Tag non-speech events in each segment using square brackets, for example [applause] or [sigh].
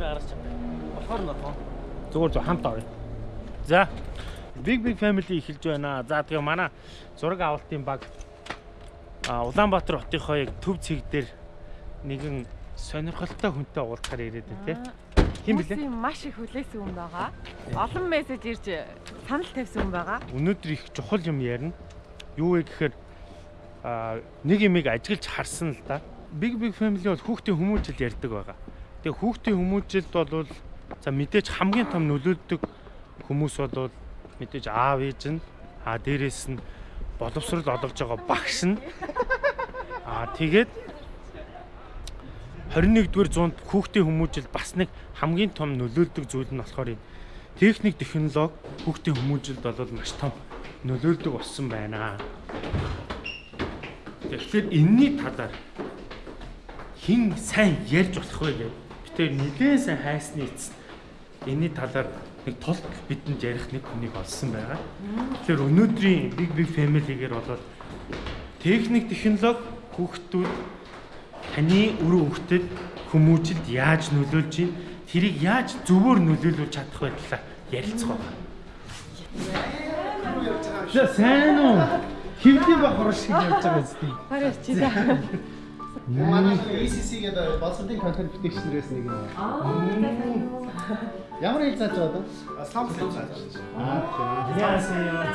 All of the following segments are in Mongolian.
дээр гарч байгаа. Болохоор нь болохоо. Зүгээр зөв хамт орё. За. Big Big Family эхэлж байна. За тэгээ манай зураг авалтын баг а Улаанбаатар хотынхоо яг төв цэг дээр нэгэн сонирхолтой хүнтэй уулзахаар ирээд байна тий. Хин блэ? Маш их хүлээсэн хүн байгаа. Олон мессеж ирж санал тавьсан хүн байгаа. Өнөөдөр их чухал юм ярина. Юу вэ гэхээр а нэг юмыг ажиглаж харсан л да. Big Big Family бол хүүхдийн хүмүүжил ярьдаг байгаа. Тэгээ хүүхдийн хүмүүжилд бол за мэдээж хамгийн том нөлөөлдөг хүмүүс бол мэдээж аав ээж нь. А дээрэс нь боловсрол олгож байгаа багш нь. А тэгээд 21-р зуунд хүүхдийн хүмүүжил бас нэг хамгийн том нөлөөлдөг зүйл нь болохоор энэ техник технологи хүүхдийн хүмүүжилд бол маш том нөлөөлдөг болсон байна. Тэгэхээр энэний талаар хин сайн ярьж болох вэ гэж тэр нэлээд сайн хайсны эцэст энэний талаар нэг тул бидэнд ярих нэг хүнийг олсон байгаа. Тэгэхээр өнөөдрийн Big Big Family-гээр бол техник технологи хүүхдүүд таны өрөө хүүхдэд хүмүүжилд яаж нөлөөлж ийн тэрийг яаж зөвөр нөлөөлүүлж чадах вэ талаар ярилцах байна. За сайн уу? Хөвдий бахар шиг явж байгаа зү. Да. Манай ECC гэдэг Болсондын контент бүтээчнэрээс нэг юм. Аа. Ямар хэл зааж байгаа вэ? Самсэл зааж байна. Аа. Яасаа.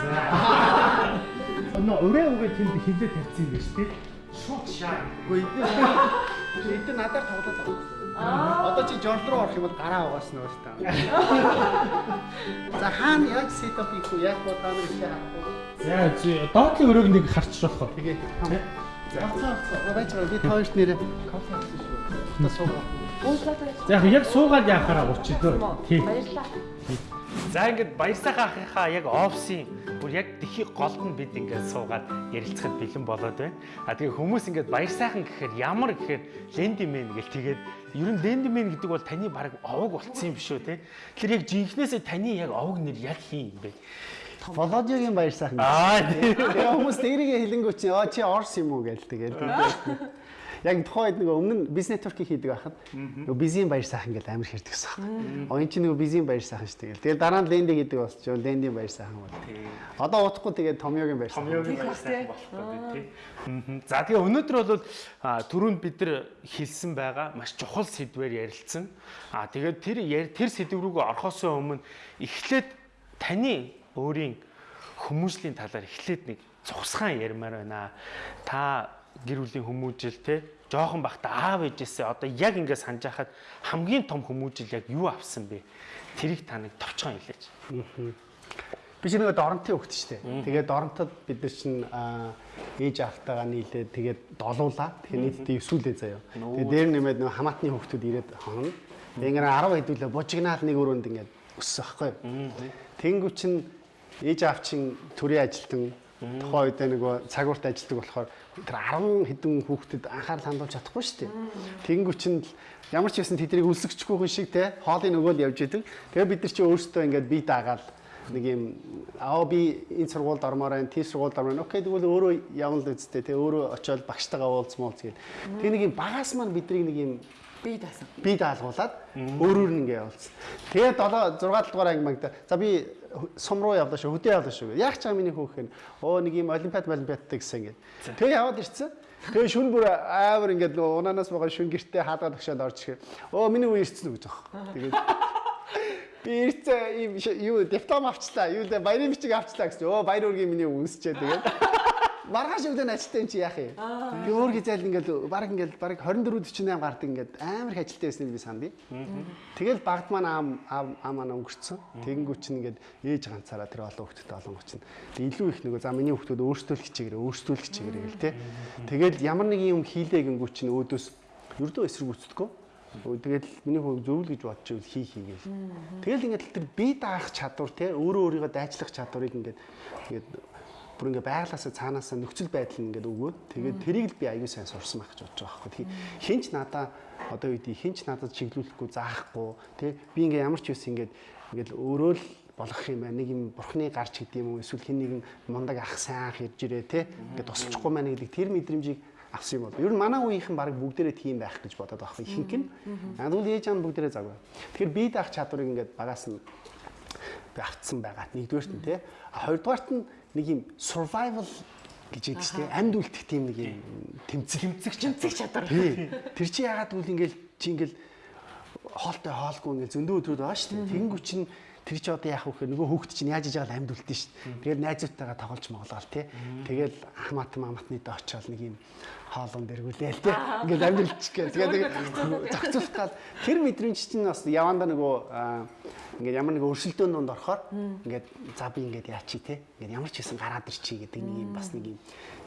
Но өрөө өгөө тэнд хилээ тавьчихсан байж тээ. Шууд шаа. Гэхдээ эдгээр эдгээр надаар тоглоод байгаа. Аа. Одоо чи жорл руу орох юм бол гараа угааснаа шүү дээ. За хаана яг setup хийх вэ? Яг бодлоо нэг хийх. За чи доотлын өрөөг нэг харчих болох. Тэгээ. Байж байгаа. Би тоош нэрээ кофе авсан шүү. Та суугаа. За яг яг суугаад яхаараа уучдөө. Тий. Баярлалаа. За ингээд баяр сайхан ахыхаа яг офсын бүр яг дэлхий голд нь бид ингээд суугаад ярилцахад бэлэн болоод байна. А тэгээ хүмүүс ингээд баяр сайхан гэхээр ямар гэхээр лендимен гэл тэгээд ер нь лендимен гэдэг бол таны баг овог болцсон юм биш үү те. Тэгэхээр яг жинхнээсээ таны яг овог нэр яг хин юм бэ? Володигийн баяр сайхан. Аа Тэгээ хүмүүс дээрээ хэлэнгүү чи аа чи орс юм уу гээл тэгээд. Яг тухайн үед нөгөө өмнө бизнес нетворкийг хийдэг байхад нөгөө бизийн баяр сайхан гэл амар хэрдэг гэсэн. Оин чи нөгөө бизийн баяр сайхан шүү дээ. Тэгээд дараа нь ленди гэдэг болчих. Лендийн баяр сайхан бол. Одоо утахгүй тэгээд томьёогийн баяр сайхан. Томьёогийн баяр сайхан болох гэдэг тий. Мгм. За тэгээ өнөөдөр бол түрүүнд бид нар хэлсэн байгаа маш чухал сэдвээр ярилцсан. А тэгээд тэр тэр сэдв рүүгээ орохоос өмнө эхлээд таны өөрийн хүмүүжлийн талаар эхлээд нэг цугсгаан ярмаар байна. Та гэр бүлийн хүмүүжил те жоохон бахта аав ээжээсээ одоо яг ингээд санаж хахад хамгийн том хүмүүжил яг юу авсан бэ? Тэрийг та нэг товчхон хэлээч. Би чи нөгөө доронтын хөвгт шүү дээ. Тэгээд доронтод бид нар чинь ээж автаагаа нийлээд тэгээд долуулаа. Тэгэхээр нийтдээ 9 үлээ заяа. Тэгээд дээр нэмээд нөгөө хамаатны хөвгтүүд ирээд. Тэгээд ингээд 10 хэдүүлээ бужигнаал нэг өрөөнд ингээд өссөн байхгүй? Тэнгүү чинь ээж аав чинь төрийн ажилтан тухайн үед нөгөө цагуурт ажилладаг болохоор тэр 10 хэдэн хүүхдэд анхаарал хандуулж чадахгүй шүү дээ. Тэнгүү чинь л ямар ч байсан тэднийг үлсгчихгүй хүн шиг те хоолыг нөгөө л явж идэг. Тэгээ бид нар чи өөрсдөө ингээд бие даагаал нэг юм аа би энэ сургуульд ормоор байна, тий сургуульд ормоор. Окей тэгвэл өөрөө явна л үсттэй тий өөрөө очиод багштайгаа уулзмуулз гээд. Тэгээ нэг юм багаас маань биднийг нэг юм Би даасан. бие даалгуулад өөрөөр нь ингээ явуулсан. Тэгээ 7 6 дугаар анги магта. За би сум руу явлаа шүү, хөдөө явлаа шүү. Яг ч байгаа миний хөөх нь оо нэг юм олимпиад олимпиадтай гэсэн ингээ. Тэгээ яваад ирсэн. Тэгээ шүн бүр аавар ингээд нөгөө унаанаас байгаа шүн гэртээ хаалгаад өгшөөд орж ирэхээр оо миний үе ирсэн үг жоох. Тэгээд би ирсэн ш- юу диплом авчлаа. Юу баярын бичиг авчлаа гэсэн. Оо баяр үргийн миний үнсчээ тэгээд. Маргааш өглөө ажилтаа юм чи яах юм? Би өөр гизэл ингээл баг ингээл баг 24 48 гардаг ингээд амар их ажилтаа байсан би сандъя. Тэгэл багт маань аам аам маань өнгөрцөн. Тэгэнгүүт чинь ингээд ээж ганцаараа тэр олон хүүхдтэй олон гоч нь илүү их нөгөө за миний хүүхдүүд өөрсдөө л хичээгээрээ өөрсдөө л хичээгээрээ гэл те. Тэгэл ямар нэг юм хийлэгэнгүү чинь өөдөөс ердөө эсрэгүүцдэггүй. Тэгэл миний хөө зөвл гэж бодож ивэл хий хийгээл. Тэгэл ингээд тэр бие даах чадвар те өөрөө өөрийгөө дайчлах чадварыг ингээд ингээд бүр ингээ байглаасаа цаанаасаа нөхцөл байдал нь ингээд өгөөд тэгээд тэрийг л би аягүй сайн сурсан байх гэж бодож байгаа байхгүй. Тэгээ хинч надаа одоо үед хинч надад чиглүүлэхгүй заахгүй тий би ингээ ямар ч юус ингээд ингээд өөрөө л болох юм байна. Нэг юм бурхны гарч гэдэг юм уу эсвэл хин нэгэн мундаг ах сайн ах ирж ирээ тий ингээд тусалчихгүй маань гэдэг тэр мэдрэмжийг авсан юм бол ер нь манай үеийнхэн баг бүгдээрээ тийм байх гэж бодоод байгаа ихэнх нь. Аа тэгвэл ээж аав бүгдээрээ загвар. Тэгэхээр бие даах чадварыг ингээд багаас нь би автсан байгаа. Нэгдүгээрт нь тий. Хоёрдугаарт нь нэг юм survival гэж яддаг шүү дээ. Амьд үлдэх тийм нэг юм тэмцэх тэмцэх тэмцэх чадвар. Тэр чи яагаад гэвэл ингээл чи ингээл хоолтой хоолгүй ингээл зөндөө өдрүүд байгаа шүү дээ. Тэнгүү чинь тэр чи одоо яах вэ гэхээр нөгөө хүүхд чинь яаж иж байгаа амьд үлдэн шүү дээ. Тэгээд найзуудтайгаа тоглож моголол тий. Тэгэл ахмат маматны дэ очиод нэг юм хоолон дэргүүлээл тий. Ингээл амьд үлдчих гээ. Тэгээд зохицуулах гал тэр мэдрэмж чинь бас явандаа нөгөө ингээд ямар нэг өрсөлдөөн донд орохоор ингээд за би ингээд яачи те. Ингээд ямар ч хэсэн гараад ирчи гэдэг нэг юм бас нэг юм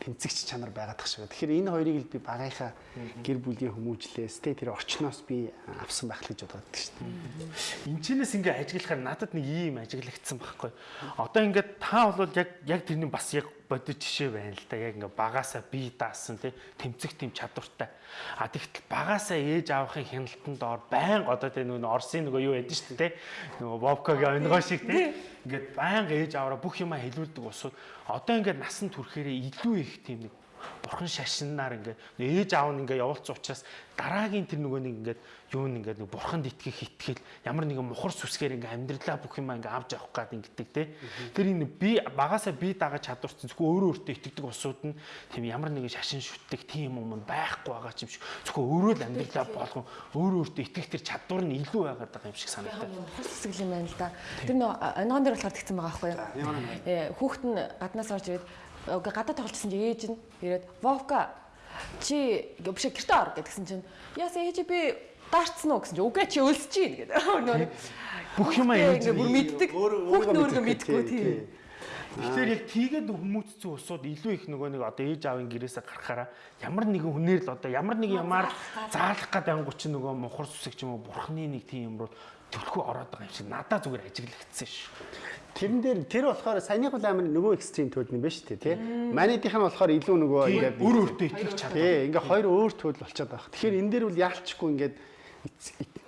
тэмцэгч чанар байгаад тах шиг. Тэгэхээр энэ хоёрыг л би багийнхаа гэр бүлийн хүмүүжлээс те тэр орчноос би авсан байх л гэж бодоод шүү дээ. Энчнээс ингээ ажиглахаар надад нэг ийм ажиглагдсан байхгүй. Одоо ингээд та бол яг яг тэрний бас яг бодит жишээ байна л да. Яг ингээ багасаа бие даасан тий тэмцэх тийм чадвартай. А тэгтэл багасаа ээж аавахын хяналтанд ор байн одоо тий нөгөө Орсын нөгөө юу ядэн шүү дээ. Нөгөө Вовкагийн онгоо шиг тий ингээд байнга ээж аваараа бүх юма хэлүүлдэг усууд одоо ингээд насан туршээрээ илүү их тийм нэг бурхан шашинаар ингээд ээж аав нь ингээд явуулсан учраас дараагийн тэр нөгөө нэг ингээд юу нэг ингээд нэг бурханд итгэх итгэл ямар нэгэн мухар сүсгээр ингээд амьдралаа бүх юм ингээд авч явах гад ингээд те тэр энэ би багасаа би дагаж чадварсан зөвхөн өөрөө өөртөө итгэдэг усууд нь тийм ямар нэгэн шашин шүтдэг тийм юм байхгүй байгаа юм шиг зөвхөн өөрөө л амьдралаа болгон өөрөө өөртөө итгэх тэр чадвар нь илүү байгаад байгаа юм шиг санагдав. Мухар сүсгэл юм байна л да. Тэр нөө онгон дээр болохоор тэгсэн байгаа байхгүй юу? Э хүүхэд нь гаднаас орж ирээд гадаа тоглолцсон чи ээж нь ирээд Вовка чи биш гэртээ ор гэдгсэн чинь яас ээж би даарцсан уу гэсэн чи үгүй чи өлсөж чинь гэдэг. [laughs] Бүх юм ээж бүр мэддэг. Хүүхд нөргөө мэдгүй тийм. Тэгэхээр яг тийгээд хүмүүцсэн усууд илүү их нөгөө нэг одоо ээж аавын гэрээсээ гарахаараа ямар нэгэн хүнээр л одоо ямар нэг юмар заалах гэдэг ангу чи нөгөө мухар сүсэг ч юм уу бурхны нэг тийм юм руу төлхөө ороод байгаа юм шиг надад зүгээр ажиглагдсан шүү. Тэрэн дээр тэр болохоор саяных бол амар нөгөө экстрим төлөв юм байна шүү дээ тий. Манайдийнх нь болохоор илүү нөгөө ингээд бүр өөртөө итгэж чаддаг. Тий, ингээ хоёр өөр төлөв болчиход байгаа. Тэгэхээр энэ дээр бол яалчгүй ингээд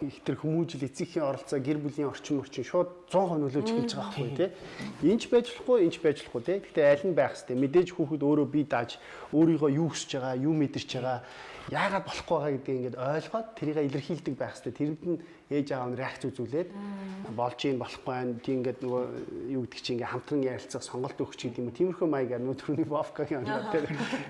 их тэр хүмүүжил эцэгхийн оролцоо гэр бүлийн орчин орчин шууд 100% нөлөөж эхэлж байгаа байхгүй тий. Энд байж болохгүй, энд байж болохгүй тий. Гэхдээ аль нь байх хэвээр мэдээж хүүхэд өөрөө бие дааж өөрийгөө юу хүсэж байгаа, юу мэдэрч байгаа яагаад болохгүй байгаа гэдгийг ингээд ойлгоод тэрийг илэрхийлдэг байх хэрэгтэй. Тэрэнд нь ээж аав нь реакц үзүүлээд болж юм болохгүй байна. Тийм ингээд нөгөө юу гэдэг чинь ингээд хамтран ярилцах сонголт өгч гэдэг юм уу. Тиймэрхүү маягаар нөө түрүүний Вовкагийн оноо дээр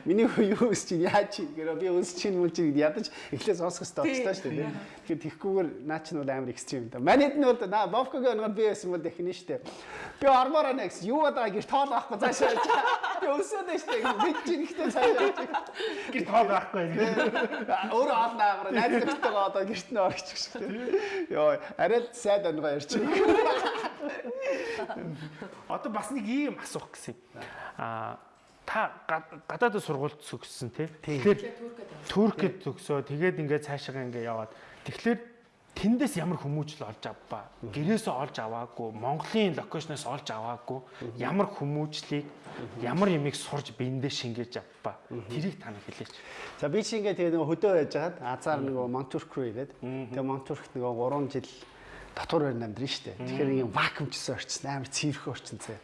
миний юу өс чинь яаж чи гэрөө би өс чинь мөн чи ядаж эхлээ сонсох хэрэгтэй болчихлоо шүү дээ. Тэгэхээр тэгхгүйгээр наа чинь бол амар экстрим да. Манайд нь бол на Вовкагийн оноор би байсан бол дахин шүү дээ. Би ормоор анаа гэсэн юу удаа гэр тоол авахгүй цаашаа. Би өсөөд шүү дээ. Бид чинь ихтэй цаашаа. Гэр тоол байхгүй. Өөрөө олно аагаараа найз нөхдөйгөө одоо гэрт нь орчих шүү дээ. Йоо, арай л сайд онгоо ярьчих. Одоо бас нэг ийм асуух гэсэн юм. Аа та гадаадд сургуульд төгссөн тий. Тэгэхээр Туркэд төгсөө тэгээд ингээд цаашаа ингээд яваад тэгэхээр тэндээс ямар хүмүүжил олж авбаа. Гэрээсээ олж аваагүй, Монголын локейшноос олж аваагүй, ямар хүмүүжлийг, ямар ямиг сурж биендээ шингээж авбаа. Тэрийг та нар хэлээч. За би чи ингээд тэгээ нөгөө хөдөө байж хагаад азар нөгөө Монтурк руу ирээд тэгээ Монтуркт нөгөө 3 жил дотор байр амьдрын штэ. Тэгэхээр ийм вакуумчсан орчин амар цэвэрхэн орчин зэ.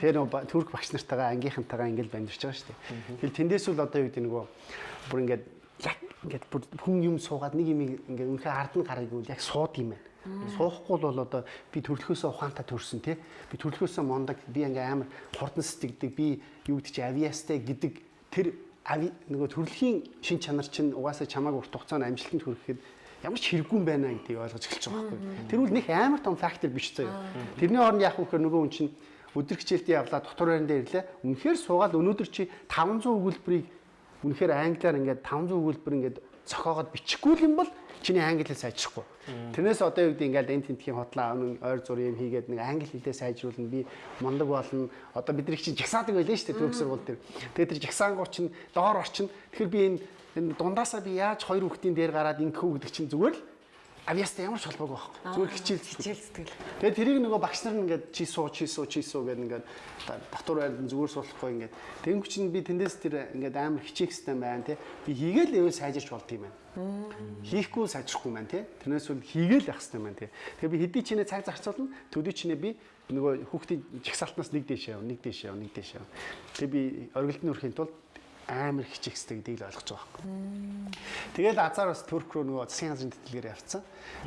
Тэгээ нөгөө турк багш нартайгаа ангийнхантайгаа ингээд амьдарч байгаа штэ. Тэгэхээр тэндээс үл одоо юу гэдэг нөгөө бүр ингээд яг ингээд бүр хүн юм суугаад нэг юм ингээд үнэхээр ард нь гарыг үл яг сууд юм байна. Суухгүй бол одоо би төрлөхөөсөө ухаантай төрсөн тий. Би төрлөхөөсөө мондаг би ингээ амар хурдан сэтгэдэг би юу гэдэг чи авиастай гэдэг тэр ави нөгөө төрөлхийн шин чанар чинь угаасаа чамааг урт хугацаанд амжилтанд хүрэхэд ямар ч хэрэггүй юм байна гэдгийг ойлгож эхэлж байгаа байхгүй. Тэр үл нэг амар том фактор биш заяа. Тэрний оронд яах вэ гэхээр нөгөө хүн чинь өдөр хичээлдээ явлаа дотор байран дээр ирлээ. Үнэхээр суугаад өнөөдөр чи 500 өгүүлбэрийг үнэхээр англиар ингээд 500 өгүүлбэр ингээд цохоогоод бичихгүй юм бол чиний англи хэл сайжрахгүй. Тэрнээс одоо юу гэдэг ингээд энэ тентхийн хотлоо ойр зур юм хийгээд нэг англи хэлээ сайжруулна би мундаг болно. Одоо бид нар чинь жагсаадаг байлаа шүү дээ төгс сургууль дээр. Тэгээд тэр жагсаангуу чинь доор орчин. Тэгэхээр би энэ энэ дундаасаа би яаж хоёр хүүхдийн дээр гараад ингэх үү гэдэг чинь зүгээр л авьяастай ямар ч холбоогүй байхгүй. Зүгээр хичээл хичээл сэтгэл. Тэгээд тэрийг нөгөө багш нар ингээд чи суу чи суу чи суу гэдэг ингээд татвар байранд зүгээр суулгахгүй ингээд тэнгуү чинь би тэндээс тэр ингээд амар хичээх систем байна тий. Би хийгээл өвөө сайжирч болд юм байна. Хийхгүй сайжрахгүй маань тий. Тэрнээс үл хийгээл явах систем байна тий. Тэгээд би хэдий чинээ цаг зарцуулна төдий чинээ би нөгөө хүүхдийн жагсаалтнаас нэг дэше яв, нэг дэше яв, нэг дэше яв. Тэгээ би оргилдны өрхийн тулд амар хичих хэстэй гэдгийг л ойлгож байгаа байхгүй. Тэгээд азар бас Турк руу нөгөө засгийн газрын тэтгэлгээр явцсан.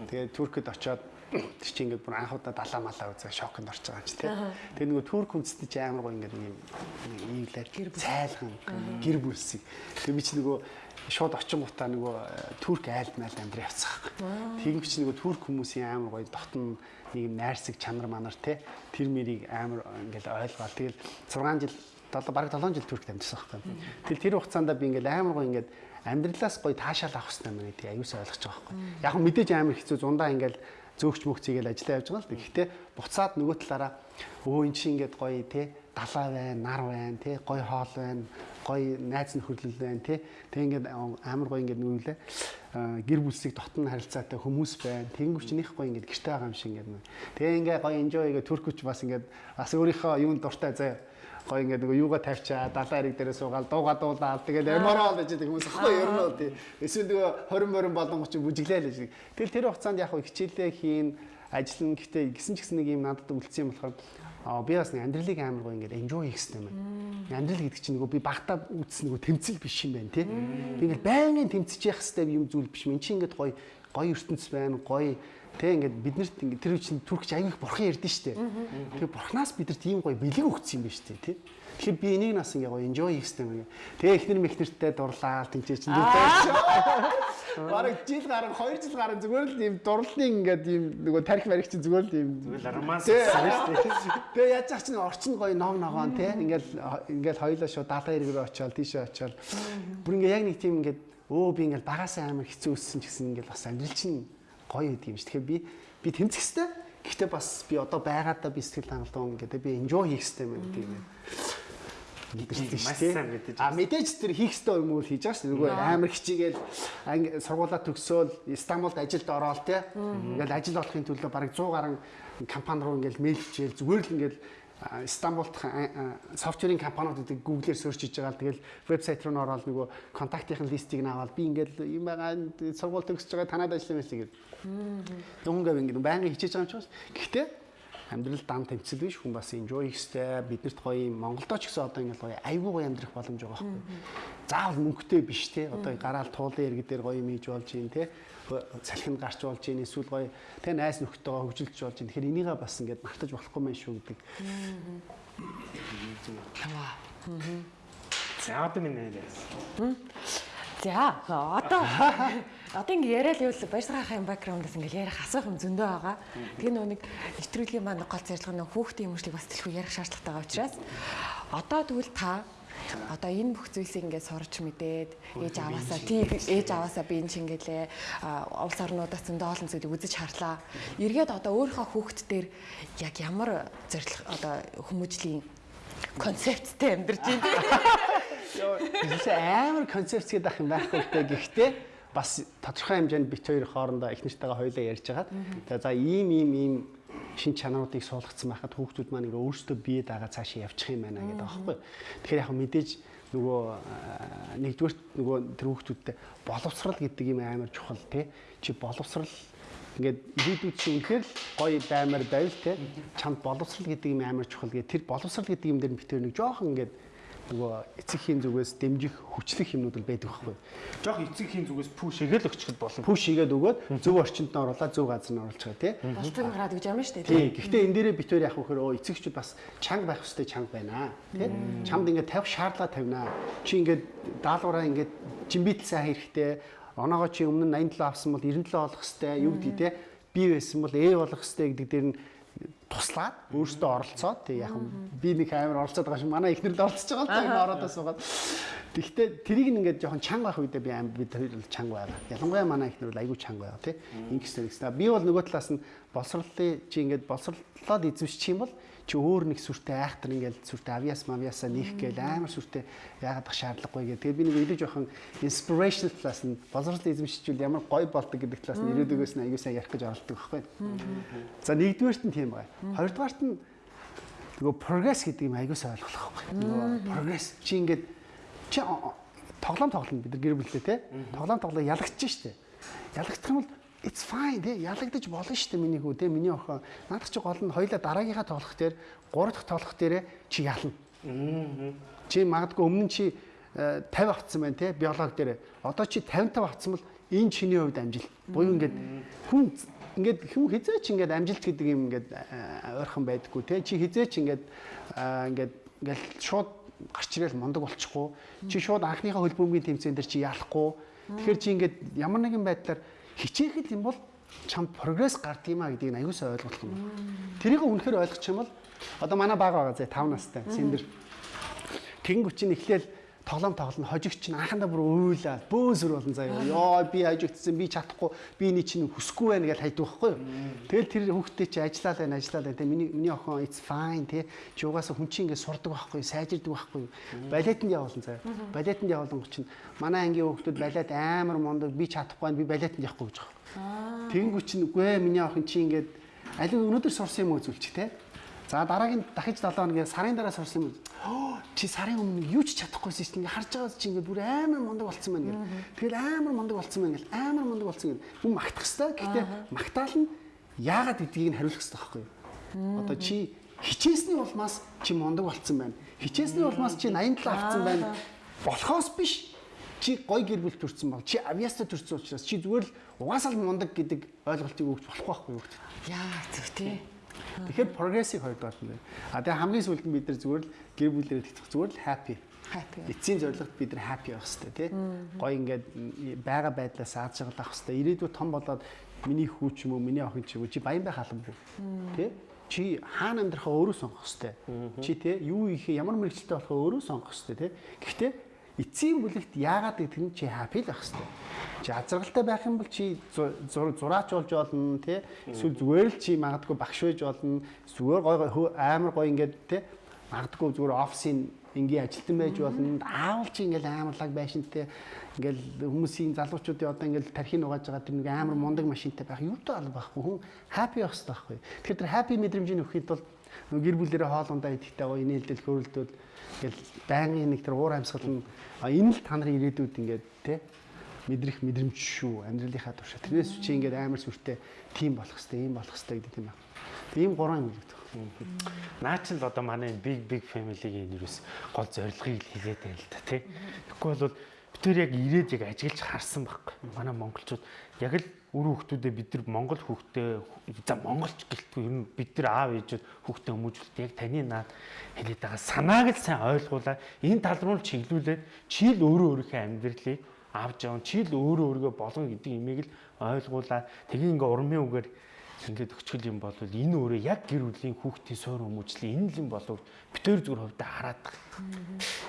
Тэгээд Туркэд очиод тэр чинь ингээд бүр анхудаа далаа малаа үзээ шоконд орж байгаа юм чи тий. Тэгээд нөгөө Турк хүнстэй чи амар гоо ингээд нэг юм ийглэр гэр цайлхан гэр бүлсийг. Тэгээд би чи нөгөө шууд очингуудаа нөгөө э, турк айлд майл амьдраа явцгаах. Тэгм чи нөгөө турк хүмүүсийн амар гоё дотн нэг юм найрсаг чанар манар те тэр мэрийг амар ингээл ойлгоод тэгэл 6 жил бараг 7 жил туркт амьдсан байхгүй. Тэгэл тэр хугацаанд би ингээл амар гоё ингээд амьдралаас гоё таашаал авах хэрэгтэй юм гэдэг аюус ойлгож байгаа байхгүй. Яг нь мэдээж амар хэцүү зундаа ингээл зөөгч мөгцөйгээл ажиллаа явж байгаа л. Гэхдээ буцаад нөгөө талаараа өө эн чинь ингээд гоё те далаа байна, нар байна, те гоё хоол байна, гоё найз нөхөрлөл байна, те. Тэг ингээд амар гоё ингээд нүгэлээ гэр бүлсийг дотн харилцаатай хүмүүс байна. Тэнгүүч нөх гоё ингээд гэртэй байгаа юм шиг ингээд. Тэгээ ингээд гоё enjoy гээ түркүч бас ингээд бас өөрийнхөө юунд дуртай заяа гоё ингээд нөгөө юугаа тавьчаа далайн хэрэг дээрээ суугаад дууга дуулаад тэгээд эморол гэж байдаг хүмүүс ахгүй ер нь тий. Эсвэл нөгөө 20 морин болон ч бүжиглээ л гэж. Тэгэл тэр хугацаанд яг хичээлээ хийн ажиллана гэхдээ гисэн ч гэсэн нэг юм надад үлдсэн юм болохоор Аа би бас нэг амьдралыг амар гоо ингээд enjoy хийх юм байна. Амьдрал гэдэг чинь нөгөө би багтаа үзсэн нөгөө тэмцэл биш юм байна тий. Би ингээд байнгын тэмцэж явах хэрэгтэй юм зүйл биш. Энд чинь ингээд гоё гоё ертөнц байна, гоё Тэ ингээд биднэрт ингээд тэр үчин түркч аяг бурхан ярьдэн штэ. Тэгээ бурханаас бидэрт ийм гоё бэлэг өгсөн юм байна штэ тий. Тэгэхээр би энийг нас ингээ гоё enjoy хийх юм. Тэгээ эхнэр мэхнэртэй дурлаа тэнцээ чинь дүүтэй. [laughs] Бараг жил гарan 2 жил гарan зүгээр л ийм дурлалын ингээд ийм нөгөө тарих марих чинь зүгээр л ийм зүгээр л арамаас шүү Тэгээ яаж яах чинь орчин гоё ном ногоон тий. Ингээл ингээл хоёлоо шууд далаа иргэр очиод тийшээ очиод бүр ингээ яг нэг тийм ингээд өө би ингээл багасаа амар хэцүү өссөн гэсэн ингээл бас амьдрал чинь гоё гэдэг юм ш. Тэгэхээр би би тэмцэх хэвээр. Гэхдээ бас би одоо байгаадаа би сэтгэл хангалуун гэдэг би enjoy хийх хэвээр юм гэдэг юм. А мэдээж тэр хийх хэвээр юм уу хийж байгаа ш. Нөгөө амар хичээгээл сургуулаа төгсөөл Стамбулд ажилд ороод те. Ингээл ажил олохын төлөө бараг 100 гаруй компани руу ингээл мэйл хийгээл зүгээр л ингээл Стамбулд софтверийн компаниуд гэдэг Google-ээр сөрч хийж байгаа л тэгэл вебсайт руу н ороод нөгөө контактын листийг нь аваад би ингээл юм байгаа сургууль төгсөж байгаа танаад ажиллана гэсэн гээд. Дүнгээ ингээд байнгын хичээж байгаа юм чи бас. Гэхдээ амьдрал дан тэмцэл биш хүн бас enjoy хийхтэй биднэрт гоё юм Монголдо ч гэсэн одоо ингээл гоё айгүй гоё амьдрах боломж байгаа байхгүй. Заавал мөнгөтэй биш те одоо гараал туулын иргэн дээр гоё юм хийж болж юм те салхинд гарч болж юм эсвэл гоё те найс нөхдөйгөө хөгжилж болж юм. Тэгэхээр энийгээ бас ингээд мартаж болохгүй мэн шүү гэдэг. Таваа. За одоо минь нэрээс. За одоо одоо ингэ яриад ивэл баярсгахын бэкграундаас ингэ ярих асуух юм зөндөө байгаа. Тэгээ нөө нэг нэвтрүүлгийн маань гол зорилго нь хүүхдийн хүмүүжлийг бас дэлгүү ярих шаардлагатай байгаа учраас одоо тэгвэл та одоо энэ бүх зүйлсийг ингээд сурч мэдээд ээж аваасаа тийм ээж аваасаа би энэ чингэлээ улс орнуудаас зөндөө олон зүйлийг үзэж харлаа. Эргээд одоо өөрийнхөө хүүхд дээр яг ямар зорилго одоо хүмүүжлийн концепттэй амьдарч байна. Яа, амар концепцгээд ах юм байхгүй те. Гэхдээ бас тодорхой хэмжээнд бит хоёр хоорондоо их нэртэйгээ хоёлаа ярьж хагаад за ийм ийм ийм шин чанаруудыг суулгацсан байхад хүүхдүүд маань ингээ өөрсдөө бие дагаа цаашаа явчих юм байна гэдэг аахгүй. Тэгэхээр яг мэдээж нөгөө нэгдүгürt нөгөө тэр хүүхдүүдтэй боловсрал гэдэг юм амар чухал тий. Чи боловсрал ингээд ирээдүйд чи үнэхээр гоё баймар байвал тий. Чамд боловсрал гэдэг юм амар чухал гэ. Тэр боловсрал гэдэг юм дээр бит хоёр нэг жоохон ингээд нөгөө эцэгхийн зүгээс дэмжих хүчлэх юмнууд л байдаг байхгүй. Жох эцэгхийн зүгээс пүш игээл өгчөд болно. Пүш игээд өгөөд зөв орчинд нь оруулаад зөв газар нь оруулж байгаа тий. Болцог гараад гэж юм шүү дээ. Тий. Гэхдээ энэ дээрээ битүүр яах вэ гэхээр өө эцэгчүүд бас чанга байх хэрэгтэй чанга байна. Тий. Чамд ингээд тавих шаардлага тавина. Чи ингээд даалгавраа ингээд жимбитл сайн хэрэгтэй. Оноогоо чи өмнө нь 87 авсан бол 97 олох хэрэгтэй. Юу гэдэг тий. Би байсан бол A болох хэрэгтэй гэдэг дээр нь туслаад өөрөөсөө оролцоод тэг яг би нэг амар оролцоод байгаа шиг манай ихнэр л оролцож байгаа л энэ ороодоо суугаад Тэгэхдээ тэрийг ингээд жоохон чанга байх үедээ би амар бид хоёр л чанга байгаа. Ялангуяа манай ихнэр бол айгүй чанга байгаа тий. Ингэс нэгс. Би бол нөгөө талаас нь боловсролын чи ингээд боловсрлоод эзэмшчих юм бол чи өөр нэг сүртэй айхтар ингээд сүртэй авиас мавиасаа нийх гээл амар сүртэй яагаад ах шаардлагагүй гэх. Тэгээ би нэг илүү жоохон inspirational талаас нь боловсрол эзэмшчихвэл ямар гоё болдог гэдэг талаас нь ирээдүгээс нь аягүй сайн ярих гэж оролдог байхгүй. За нэгдүгээрт нь тийм байгаа. Хоёрдугаарт нь нөгөө прогресс гэдэг юм аягүй сайн ойлгох байхгүй. Нөгөө прогресс чи ингээд чи тоглоом тоглоно бид нар гэр бүлтэй те. Тоглоом тоглоо ялагдчих штэ. Ялагдах юм бол it's fine те ялагдаж болно штэ миний хүү те миний охин. Наадах чи гол нь хоёлаа дараагийнхаа тоглох дээр гурав дахь тоглох дээрээ чи ялна. Чи магадгүй өмнө чи э, 50 авцсан байна те биологи дээр. Одоо чи 55 авцсан бол энэ чиний хувьд амжилт. Буюу ингээд хүн ингээд хүн хизээч ингээд амжилт гэдэг юм ингээд э, ойрхон байдаггүй те. Чи хизээч ингээд э, ингээд ингээд шууд гарч ирэл мундаг болчихгүй. Чи шууд анхныхаа хөлбөмбөгийн тэмцээн дээр чи яалахгүй. Тэгэхээр чи ингээд ямар нэгэн байдлаар хичээхэд юм бол чамд прогресс гард юм а гэдгийг аюулсаа ойлгох юм. Тэрийг үнэхээр ойлгох юм бол одоо манай баг байгаа зэ 5 настай синдэр. Тэнгүүч чинь эхлээл тоглоом тоглоно хожигч чинь анхандаа бүр уйлаад бөөсөр болон заяа. Йоо би хожигдсан би чадахгүй би энэ чинь хүсэхгүй байна гэж хайдаг байхгүй юу. Тэгэл тэр хүүхдээ чи ажиллаа байна ажиллаа байна. Тэ миний миний охин it's fine тий. Чи угаасаа хүн чинь ингэ сурдаг байхгүй сайжирдаг байхгүй. Балетанд явуулсан заяа. Балетанд явуулсан чинь манай ангийн хүүхдүүд балет амар мундаг би чадахгүй би балетанд явахгүй гэж байгаа. Тэнгүү чинь үгүй ээ миний охин чи ингээд алиг өнөөдөр сурсан юм уу зүйлч те. За дараагийн дахиж 7 хоногийн сарын дараа сурсан юм. Чи сарын өмнө юу ч чадахгүйсэн чинь ингээ харж байгаа чи ингээ бүр амар мундаг болцсон байна гэл. Тэгэл амар мундаг болцсон байна гэл. Амар мундаг болцсон гэл. Хүн магтах хэвээр. Гэхдээ магтаал нь яагаад гэдгийг нь хариулах хэвээр байхгүй юу? Одоо чи хичээсний улмаас чи мундаг болцсон байна. Хичээсний улмаас чи 87 авцсан байна. Болохоос биш чи гой гэр бүл төрсэн бол чи авиаста төрсэн учраас чи зүгээр л угаасаа л мундаг гэдэг ойлголтыг өгч болохгүй байхгүй юу? Яа зүг тий. Тэгэхээр прогрессив хоёр дахь нь. А тэгээ хамгийн сүүлд нь бид нар зүгээр л гэр бүлээрээ тэтгэх зүгээр л happy. Happy. Эцсийн зорилгот бид нар happy байх хэрэгтэй тий. Гой ингээд байгаа байдлаас ааж жаргалах хэрэгтэй. Ирээдүйд том болоод миний хүү ч юм уу, миний охин ч юм уу чи баян байх халамгүй. Тий? Чи хаана амьдрахаа өөрөө сонгох хэрэгтэй. Чи тий юу ихе ямар мэрэгчлээ болохоо өөрөө сонгох хэрэгтэй тий. Гэхдээ эцсийн бүлэгт яагаад гэдэг нь чи happy л байх хэрэгтэй. Чи азаргалтай байх юм бол чи зураач болж болно тий. Эсвэл зүгээр л чи магадгүй багш байж болно. Зүгээр гой амар гой ингээд тий. Магадгүй зүгээр офисын энгийн ажилтан байж болно. Аавал чи ингээл амарлаг байшинтай ингээл хүмүүсийн залуучуудын одоо ингээл тархин угааж байгаа тэр нэг амар мундаг машинтай байх юутай алба байхгүй хүн happy байх хэрэгтэй байхгүй. Тэгэхээр тэр happy мэдрэмжийг өгөхэд бол гэр бүлэрээ хоолундаа идэхтэй гоё инээлдэл хөрөлдөл ингээл байнгын нэг тэр уур амьсгал нь энэ л та нарын ирээдүйд ингээд те мэдрэх мэдрэмж шүү амьдралынхаа туршаа. Тэрнээс чи ингээд амар сүртэй тим болох хэвээр ийм болох хэвээр гэдэг юм байна. Ийм гурван юм гэдэг. Наа чи л одоо манай big big family-гийн нэрээс гол зорилгыг хэлээд байна л да тий. Тэгэхгүй бол бид тэр яг ирээд яг ажиглаж харсан байхгүй. Манай монголчууд яг л үр хүүхдүүдээ бид нар монгол хүүхдээ за монголч гэлтгүй ер нь бид нар аав ээжүүд хүүхдээ хүмүүжүүлэлт яг таны наад хэлээд байгаа санааг л сайн ойлгуулаад энэ тал руу чиглүүлээд чи л өөрөө өөрийнхөө амьдралыг авч явна. Чи л өөрөө өөргөө болгоно гэдэг имийг л ойлгуулаад тэгээ ингээ урмын үгээр ингээд өчгөл юм бол энэ өөрөө яг гэр бүлийн хүүхдийн суур хүмүүжлийн энэ л юм болов битээр зүгээр хувьдаа хараад.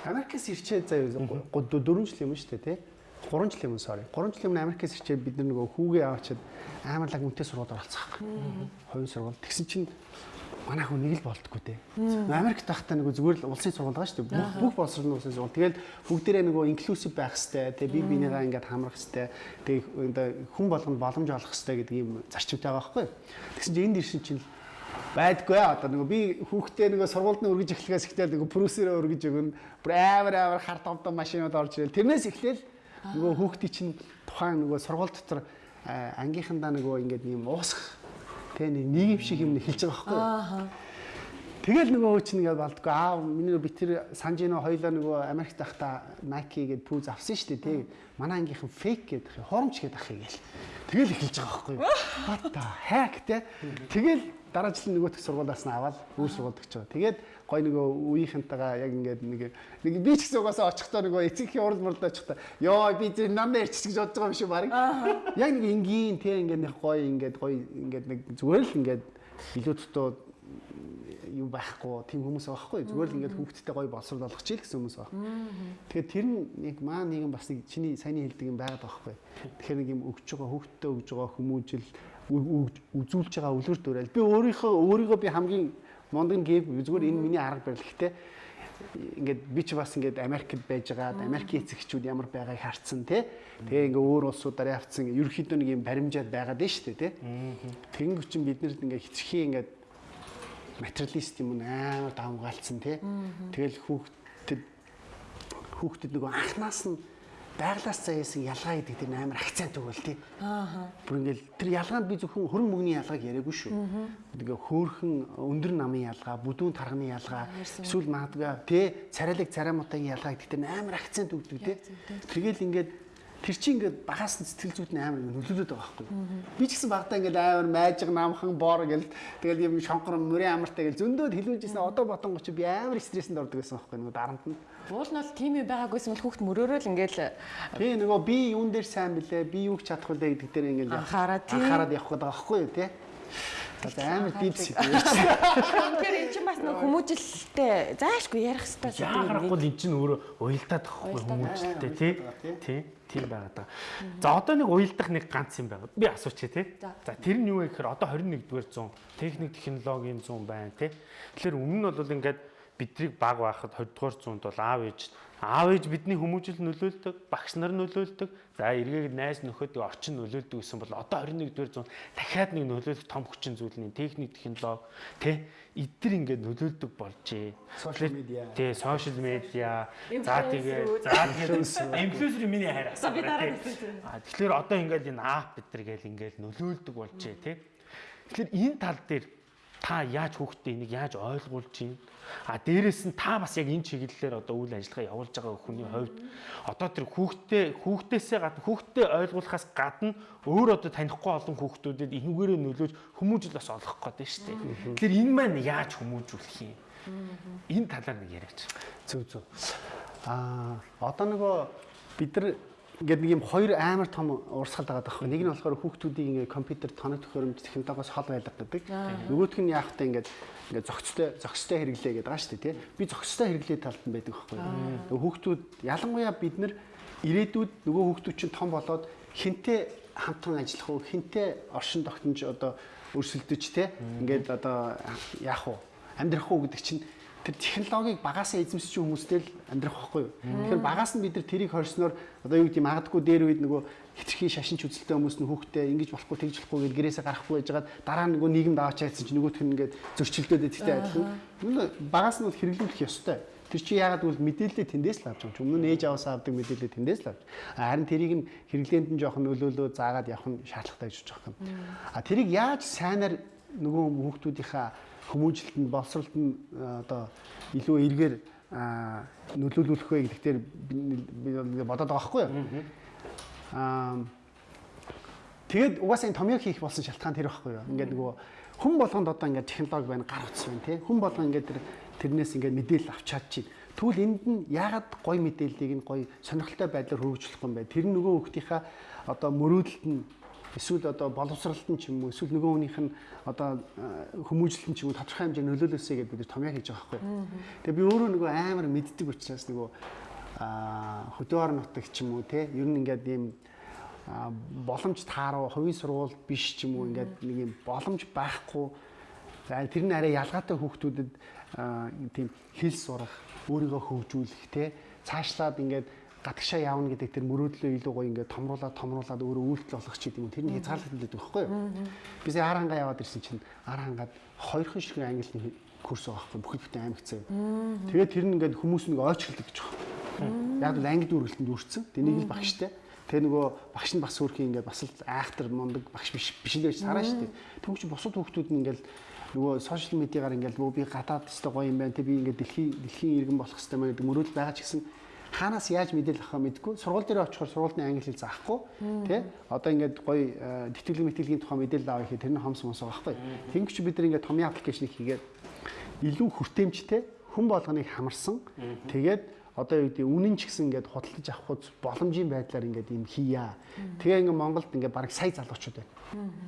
Америкээс ирчээ заа 4 жил юм шүү дээ тий. 3 жил юм sorry. 3 жил юм Америкээс ирчээ бид нар нөгөө хүүгээ аваачаад амар лаг үнэтэй сургууль оролцох. Хувийн сургууль. Тэгсэн чинь манай хүн нэг л болтгүй те. Америкт байхдаа нөгөө зүгээр л улсын сургууль байгаа шүү дээ. Бүх боловсролын улсын сургууль. Тэгэл бүгдээрээ нөгөө инклюзив байх хэвээр те би бинийгаа ингээд хамрах хэвээр тэг хүн болгонд боломж олох хэвээр гэдэг юм зарчимтай байгаа байхгүй. Тэгсэн чинь энд ирсэн чинь байдгүй одоо нөгөө би хүүхдээ нөгөө сургуульд нь өргөж эхлэхээс ихтэй нөгөө прүсэрээ өргөж өгнө. Бүр амар амар хар томдоо машинууд орж ирэл. Тэрнээс эхлээл нөгөө хүүхдийн чинь тухайн нөгөө сургууль дотор ангийнхандаа нөгөө ингээд юм уусах Тэ нэг нийгэм шиг юм хэлж байгаа байхгүй юу? Тэгэл нөгөө хөөч нэгээ балдгүй аа миний би тэр санжино хоёлоо нөгөө Америкт байхдаа Nike гээд пүүз авсан шүү дээ тий. Манай ангийнхан фейк гэдэг хоромч гээд ах гээл. Тэгэл эхэлж байгаа байхгүй юу? [laughs] Бата хак тий. Тэгэл дараа жил нөгөө төх сургуулиас нь аваад өөр сургуульд өгч байгаа. Тэгээд гой нөгөө үеийнхэнтэйгээ яг ингээд нэг нэг би ч гэсэн угаасаа очихдоо нөгөө эцэгхийн урал мурлаа очихдоо ёо би зөв намаа ирчих гэж бодож байгаа юм шиг баг. Яг нэг энгийн тий ингээд нэг гой ингээд гой ингээд нэг зүгээр л ингээд илүү дутуу юу байхгүй тийм хүмүүс байхгүй зүгээр л ингээд хүүхдтэй гоё боловсрол болгох чийл гэсэн хүмүүс байна. Тэгэхээр тэр нь яг маа нэгэн бас нэг чиний саяны хэлдэг юм байгаад байгаа байхгүй. Тэгэхээр нэг юм өгж байгаа хүүхдтэй өгж байгаа хүмүүжил үзүүлж байгаа үлгэр дуурайл. Би өөрийнхөө өөрийгөө би хамгийн мундаг гэв зүгээр энэ миний арга барил гэхдээ ингээд би ч бас ингээд Америкт байж байгаад Америкийн эцэгчүүд ямар байгааг харцсан тий. Тэгээ ингээд өөр улсуудаар явцсан ерөөхдөө нэг юм баримжаад байгаад байна шүү дээ тий. Тэнгүү чин биднэрт ингээд хитрхийн ингээд материалист юм амар давмгаалцсан тий. Тэгэл хүүхдэд хүүхдэд нөгөө анханаас нь байглаас заяасан ялгаа гэдэг тэр амар акцент өгөөл тий. ааха Бүр ингээл тэр ялгаанд би зөвхөн хөрөн мөнгөний ялгааг яриаггүй шүү. Тэгээ хөөхөн өндөр намын ялгаа, бүдүүн тарханы ялгаа, эсвэл магадгүй тий царайлаг царамуудын ялгаа гэдэг тэр амар акцент өгдөг тий. Тэгэл ингээд тэр чинь ингээд багаас нь сэтгэл зүйд нь амар нөлөөлөд байгаа байхгүй. Би ч гэсэн багтаа ингээд амар майжиг намхан бор гэл тэгэл юм шонхор мөрийн амартай гэл зөндөөд хилүүлжсэн одоо ботон гоч би амар стрессэнд ордог гэсэн байхгүй нөгөө дарамт нь. уул нь бол тийм юм байгаагүйсэн бол хүүхд мөрөөрөө л ингээл Тий нөгөө би юун дээр сайн блэ? Би юуг чадах вэ гэдэг дээр ингээд Анхаараад тий. анхаарад явах гэдэг байхгүй юу тий? За амар дипс гэдэг. Тэгэхээр эн чинь бас нэг хүмүүжилтэй заашгүй ярих хэрэгтэй Яагарахгүй л эн чинь өөрөө уялдаад тахгүй хүмүүжтэй тий. Тий. Тийм байгаад байгаа. За одоо нэг уялдах нэг ганц юм байгаа. Би асуучих тий. За. Тэр нь юу вэ гэхээр одоо 21-р зуун техник технологийн зуун байна тий. Тэгэхээр өмнө нь бол ингээд бидрийг баг байхад 20-р зуунд бол аав ээж аав ээж бидний хүмүүжил нөлөөлдөг, багш нар нөлөөлдөг. За эргээд найз нөхөд орчин нөлөөлдөг гэсэн бол одоо 21-р зуунд дахиад нэг нөлөөлөх том хүчин зүйл нь техник технологи тий. Эдгэр ингээд нөлөөлдөг болжээ. Social media. Тий, сошиал медиа. За тэгээд за тэгээд инфлюенсер миний хайр хэлсэн. А тэгэхээр одоо ингээд энэ аап бид нар гээл ингээд нөлөөлдөг болжээ тий. Тэгэхээр энэ тал дээр та яаж хүүхдээ энийг яаж ойлгуулж чинь а дээрэс нь та бас яг энэ чиглэлээр одоо үйл ажиллагаа явуулж байгаа хүний хувьд одоо тэр хүүхдээ хүүхдээсээ гадна хүүхдээ ойлгуулахаас гадна өөр одоо танихгүй олон хүүхдүүдэд энүүгээрээ нөлөөж хүмүүжил бас олох гээд байна шүү дээ. Тэгэхээр энэ маань яаж хүмүүжүүлэх юм? Энэ талаар нэг яриач. Зөв зөв. Аа одоо нөгөө бид нар ингээд нэг юм хоёр амар том урсгал байгаа байхгүй. Нэг нь болохоор хүүхдүүдийн ингээд компьютер тоног төхөөрөмж технологиос хол байлга гэдэг. Нөгөөх нь яах вэ ингээд ингээд зохицтой зохистой хэрэглээ гэдэг байгаа шүү дээ тий. Би зохистой хэрэглээ талд нь байдаг байхгүй. Хүүхдүүд ялангуяа бид нар ирээдүйд нөгөө хүүхдүүд чинь том болоод хинтээ хамтран ажиллах уу, хинтээ оршин тогтнож одоо өрсөлдөж тий. Ингээд одоо яах вэ? Амьдрах уу гэдэг чинь тэр технологиг багасаа эзэмсэж хүмүүстэй л амьдрах байхгүй юу. Тэгэхээр багаас нь бид нар тэрийг хорсноор одоо юу гэдэг магадгүй дээр үед нөгөө хитрхи шашинч үзэлтэй хүмүүс нь хүүхдээ ингэж болохгүй тэгж болохгүй гэж гэрээсээ гарахгүй байжгаад дараа нь нөгөө нийгэмд аваач хайцсан чинь нөгөөх нь ингээд зөрчилдөөд идэгтэй адилхан. Өмнө багаас нь бол хэрэглүүлэх ёстой. Тэр чи яагаад гэвэл мэдээлэлээ тэндээс л авч байгаа юм. Өмнө нь ээж аваасаа авдаг мэдээлэлээ тэндээс л авч. Харин тэрийг нь хэрэглээнд нь жоохон нөлөөлөө заагаад явах нь шаардлагатай гэж бодож байгаа юм. А тэрийг яаж сайнаар нөгөө хүүхдүүдийнхаа хүмүүжилтэнд боловсролд нь одоо илүү эргээр нөлөөлүүлэх вэ гэдэгтэр би бодоод байгаа байхгүй юу? Аа тэгээд угаасаа энэ томьёо хийх болсон шалтгаан тэр байхгүй юу? Ингээд нөгөө хүн болгонд одоо ингээд технологи байна, гар утас байна тий. Хүн болгон ингээд тэр тэрнээс ингээд мэдээлэл авч чадчих. Тэгвэл энд нь яагаад гой мэдээллийг нь гой сонирхолтой байдлаар хөрвүүлэх юм бэ? Тэр нь нөгөө хүүхдийнхаа одоо мөрөөдөлт нь эсвэл одоо боловсролт нь ч юм уу эсвэл нөгөө хүнийх нь одоо хүмүүжлэлт нь ч юм уу тодорхой хэмжээнд нөлөөлөөсэй гэдээ бид томьёо хийж байгаа байхгүй. Тэгээ би өөрөө нөгөө амар мэддэг учраас нөгөө хөдөө нутаг ч юм уу те ер нь ингээд ийм боломж тааруу хувийн сургууль биш ч юм уу ингээд нэг юм боломж байхгүй за тэр нь арай ялгаатай хүүхдүүдэд тийм хэл сурах өөрийгөө хөгжүүлэх те цаашлаад ингээд гадагшаа явна гэдэг тэр мөрөөдлөө илүү гоё ингээд томруулаад томруулаад өөрөө үйлдэл болгох ч гэдэг юм. Тэрний хязгаарлалт нөлөөд байхгүй юу? Бид ар хангаа яваад ирсэн чинь ар хангаад хоёрхан шиг англи курс байгаа байхгүй бүхэл бүтэн аймаг цаа. Тэгээд тэр нь ингээд хүмүүс нэг ойчилдог гэж байгаа. Яг л англи дүргэлтэнд үрцэн. Тэнийг л багштай. Тэгээ нөгөө багш нь бас өөрхийн ингээд бас л айхтар мундаг багш биш биш л байж хараа шүү дээ. Тэгвэл чи бусад хүүхдүүд нь ингээд нөгөө сошиал медиагаар ингээд нөгөө би гадаад өстой гоё юм байна. Тэг би ингээд дэлхийн дэлхийн иргэн болох хэрэгтэй мэн гэдэг мөрөөдөл байгаа ч гэсэн хаанаас яаж мэдээлэл авахаа мэдгүй сургууль дээр очихоор сургуулийн англи хэл заахгүй тий? Одоо ингээд гоё тэтгэлэг мэтгэлгийн тухай мэдээлэл авах гэхээр тэр нь хомс мос байгаа байхгүй. Тэнгч бид нар ингээд томьёо аппликейшнийг хийгээд илүү хүртээмжтэй хүн болгоныг хамарсан. Тэгээд одоо юу гэдэг үнэн ч гэсэн ингээд худалдаж авах боломжийн байдлаар ингээд юм хийя. Тэгээ ингээд Монголд ингээд бараг сая залуучууд байна.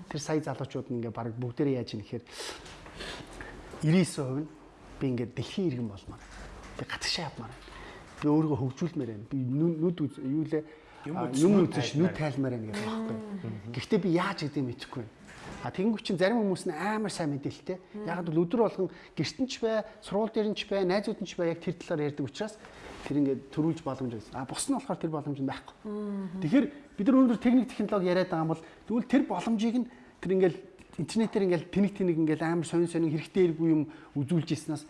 Тэр сая залуучууд нь ингээд бараг бүгдээрээ яаж юм гэхээр 99% нь би ингээд дэлхийн иргэн болмоор би гадагшаа явмаар би өөрийгөө хөгжүүлмээр байна. Би нүд юу лээ юм үзэж нүд тайлмаар байна гэдэг байхгүй. Гэхдээ би яаж гэдэг мэдэхгүй байна. А тэгэнгүүт чинь зарим хүмүүс нь амар сайн мэдээлэлтэй. Яг л өдөр болгон гэртэн ч бай, сургууль дээр нь ч бай, найзууд нь ч бай яг тэр талаар ярьдаг учраас тэр ингээд төрүүлж боломж байсан. А бус нь болохоор тэр боломж нь байхгүй. Тэгэхээр бид нар өнөөдөр техник технологи яриад байгаа юм бол тэгвэл тэр боломжийг нь тэр ингээд интернетээр ингээд тэнэг тэнэг ингээд амар сонин сонин хэрэгтэй иргүй юм үзүүлж ирснээс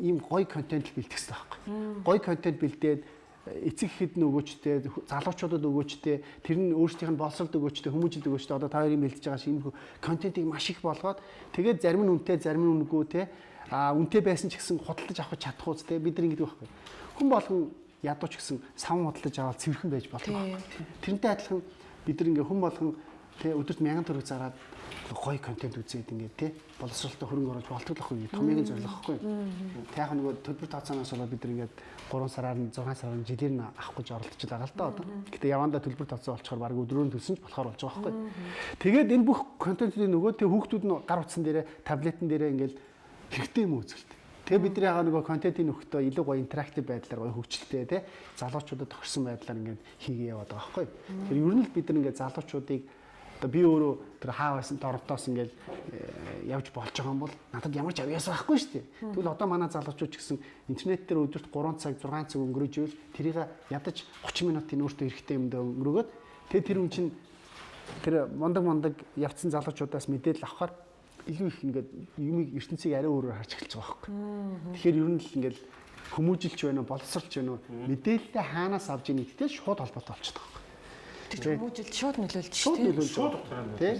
ийм гоё контент бэлтгэсэн байхгүй. Гоё контент бэлдээд эцэг ихэд нь өгөөчтэй, залуучуудад өгөөчтэй, тэр нь өөрсдийнх нь боловсролд өгөөчтэй, хүмүүжил өгөөчтэй одоо та хоёрын бэлдэж байгаа шиг контентыг маш их болгоод тэгээд зарим нь үнэтэй, зарим нь үнэгүй те а үнэтэй байсан ч гэсэн худалдаж авах чадах үз те бид нар ингэдэг байхгүй. Хүн болгон ядууч гэсэн савн худалдаж аваад цэвэрхэн байж болох байхгүй. Тэрнтэй адилхан бид нар ингээ хүн болгон те өдөрт 1000 төгрөг зараад гоё контент үзээд ингээд тий боловсролтой хөрөнгө оруулж томьёогийн зорилго байхгүй. Тэг яг нөгөө төлбөр тооцооноос болоод бид ингээд 3 сараар нь 6 сараар нь жилээр нь авах гэж оролдож байгаа л да одоо. Гэтэ явандаа төлбөр тооцоо болчоор баг өдрөөр нь төлсөн ч болохоор болж байгаа байхгүй. Тэгээд энэ бүх контентын нөгөө тэг хүүхдүүд нь гар утсан дээрээ таблетэн дээрээ ингээд хэрэгтэй юм үзэлт. Тэгээ бид яга нөгөө контентын нөхөдөө илүү гоё интерактив байдлаар гоё хөгжилтэй тий залуучуудад тохирсон байдлаар ингээд хийгээ яваад байгаа байхгүй. Тэгэхээр ер нь л бид ингээд залуучуудыг Одоо би өөрөө тэр хаа байсан дорвтоос ингээл э, явж болж байгаа юм бол надад ямар ч авьяас байхгүй шүү дээ. Тэгвэл одоо манай залуучууд ч гэсэн интернет дээр өдөрт 3 цаг 6 цаг өнгөрөөж ивэл тэрийг ядаж 30 минутын өөртөө хэрэгтэй юмдаа өнгөрөөгөөд тэгээ тэр хүн чинь тэр мондаг мондаг явцсан залуучуудаас мэдээлэл авахаар илүү их ингээд юмыг ертөнцийг арай өөрөөр харж эхэлж байгаа байхгүй. Тэгэхээр ер нь л ингээд хүмүүжилч байна уу, боловсролч байна уу, мэдээлэлээ хаанаас авж ийн гэдэгтэй шууд холбоотой болчихдог. Тэр хүмүүжилд шууд нөлөөлж шууд нөлөөлж Шууд байгаа. дотроо Тий.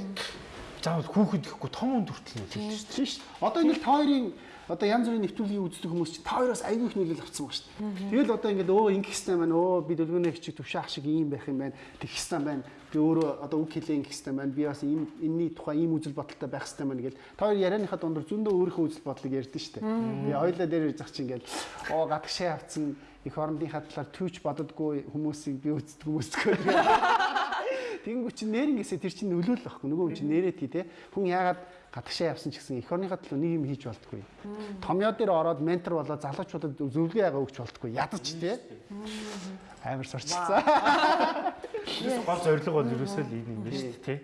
заавал хүүхэд гэхгүй том үнд хүртэл нөлөөлж шүү дээ. Одоо ингээд та хоёрын одоо янз бүрийн нэвтрүүлгийг үздэг хүмүүс чинь та хоёроос аягүй их нөлөөлөл авсан ба шүү дээ. Тэгэл одоо ингээд өө ингэх хэстэй байна. Өө би дөлгөөний хчиг төвшөө ах шиг ийм байх юм байна. Тэг хэстэй байна. Би өөрөө одоо үг хэлээ ингэх хэстэй байна. Би бас ийм энэний тухай ийм үзэл бодолтой байх хэстэй байна гэл. Та хоёр ярианыхаа дундор зөндөө өөрийнхөө үзэл бодлыг ярьдэн шүү дээ. Би ойлоо дээр ирж зах чинь ингээд оо гадагшаа авцсан их орондынхаа талаар төвч боддггүй хүмүүсийг би үздэг хүмүүсгүй. Тэнгүү чи нэрнгээсээ тэр чинь нөлөөлөл байхгүй. Нөгөө хүн чинь нэрээд тий те. Хүн яагаад гадагшаа явсан ч гэсэн эх орныхаа төлөө нэг юм хийж болтгүй. Томьёо дээр ороод ментор болоод залуучуудад зөвлөгөө яага өгч болтгүй. Ядаж тий. Амар сурчсан. гол зорилго бол ерөөсөө л энэ юм байна шүү дээ тий.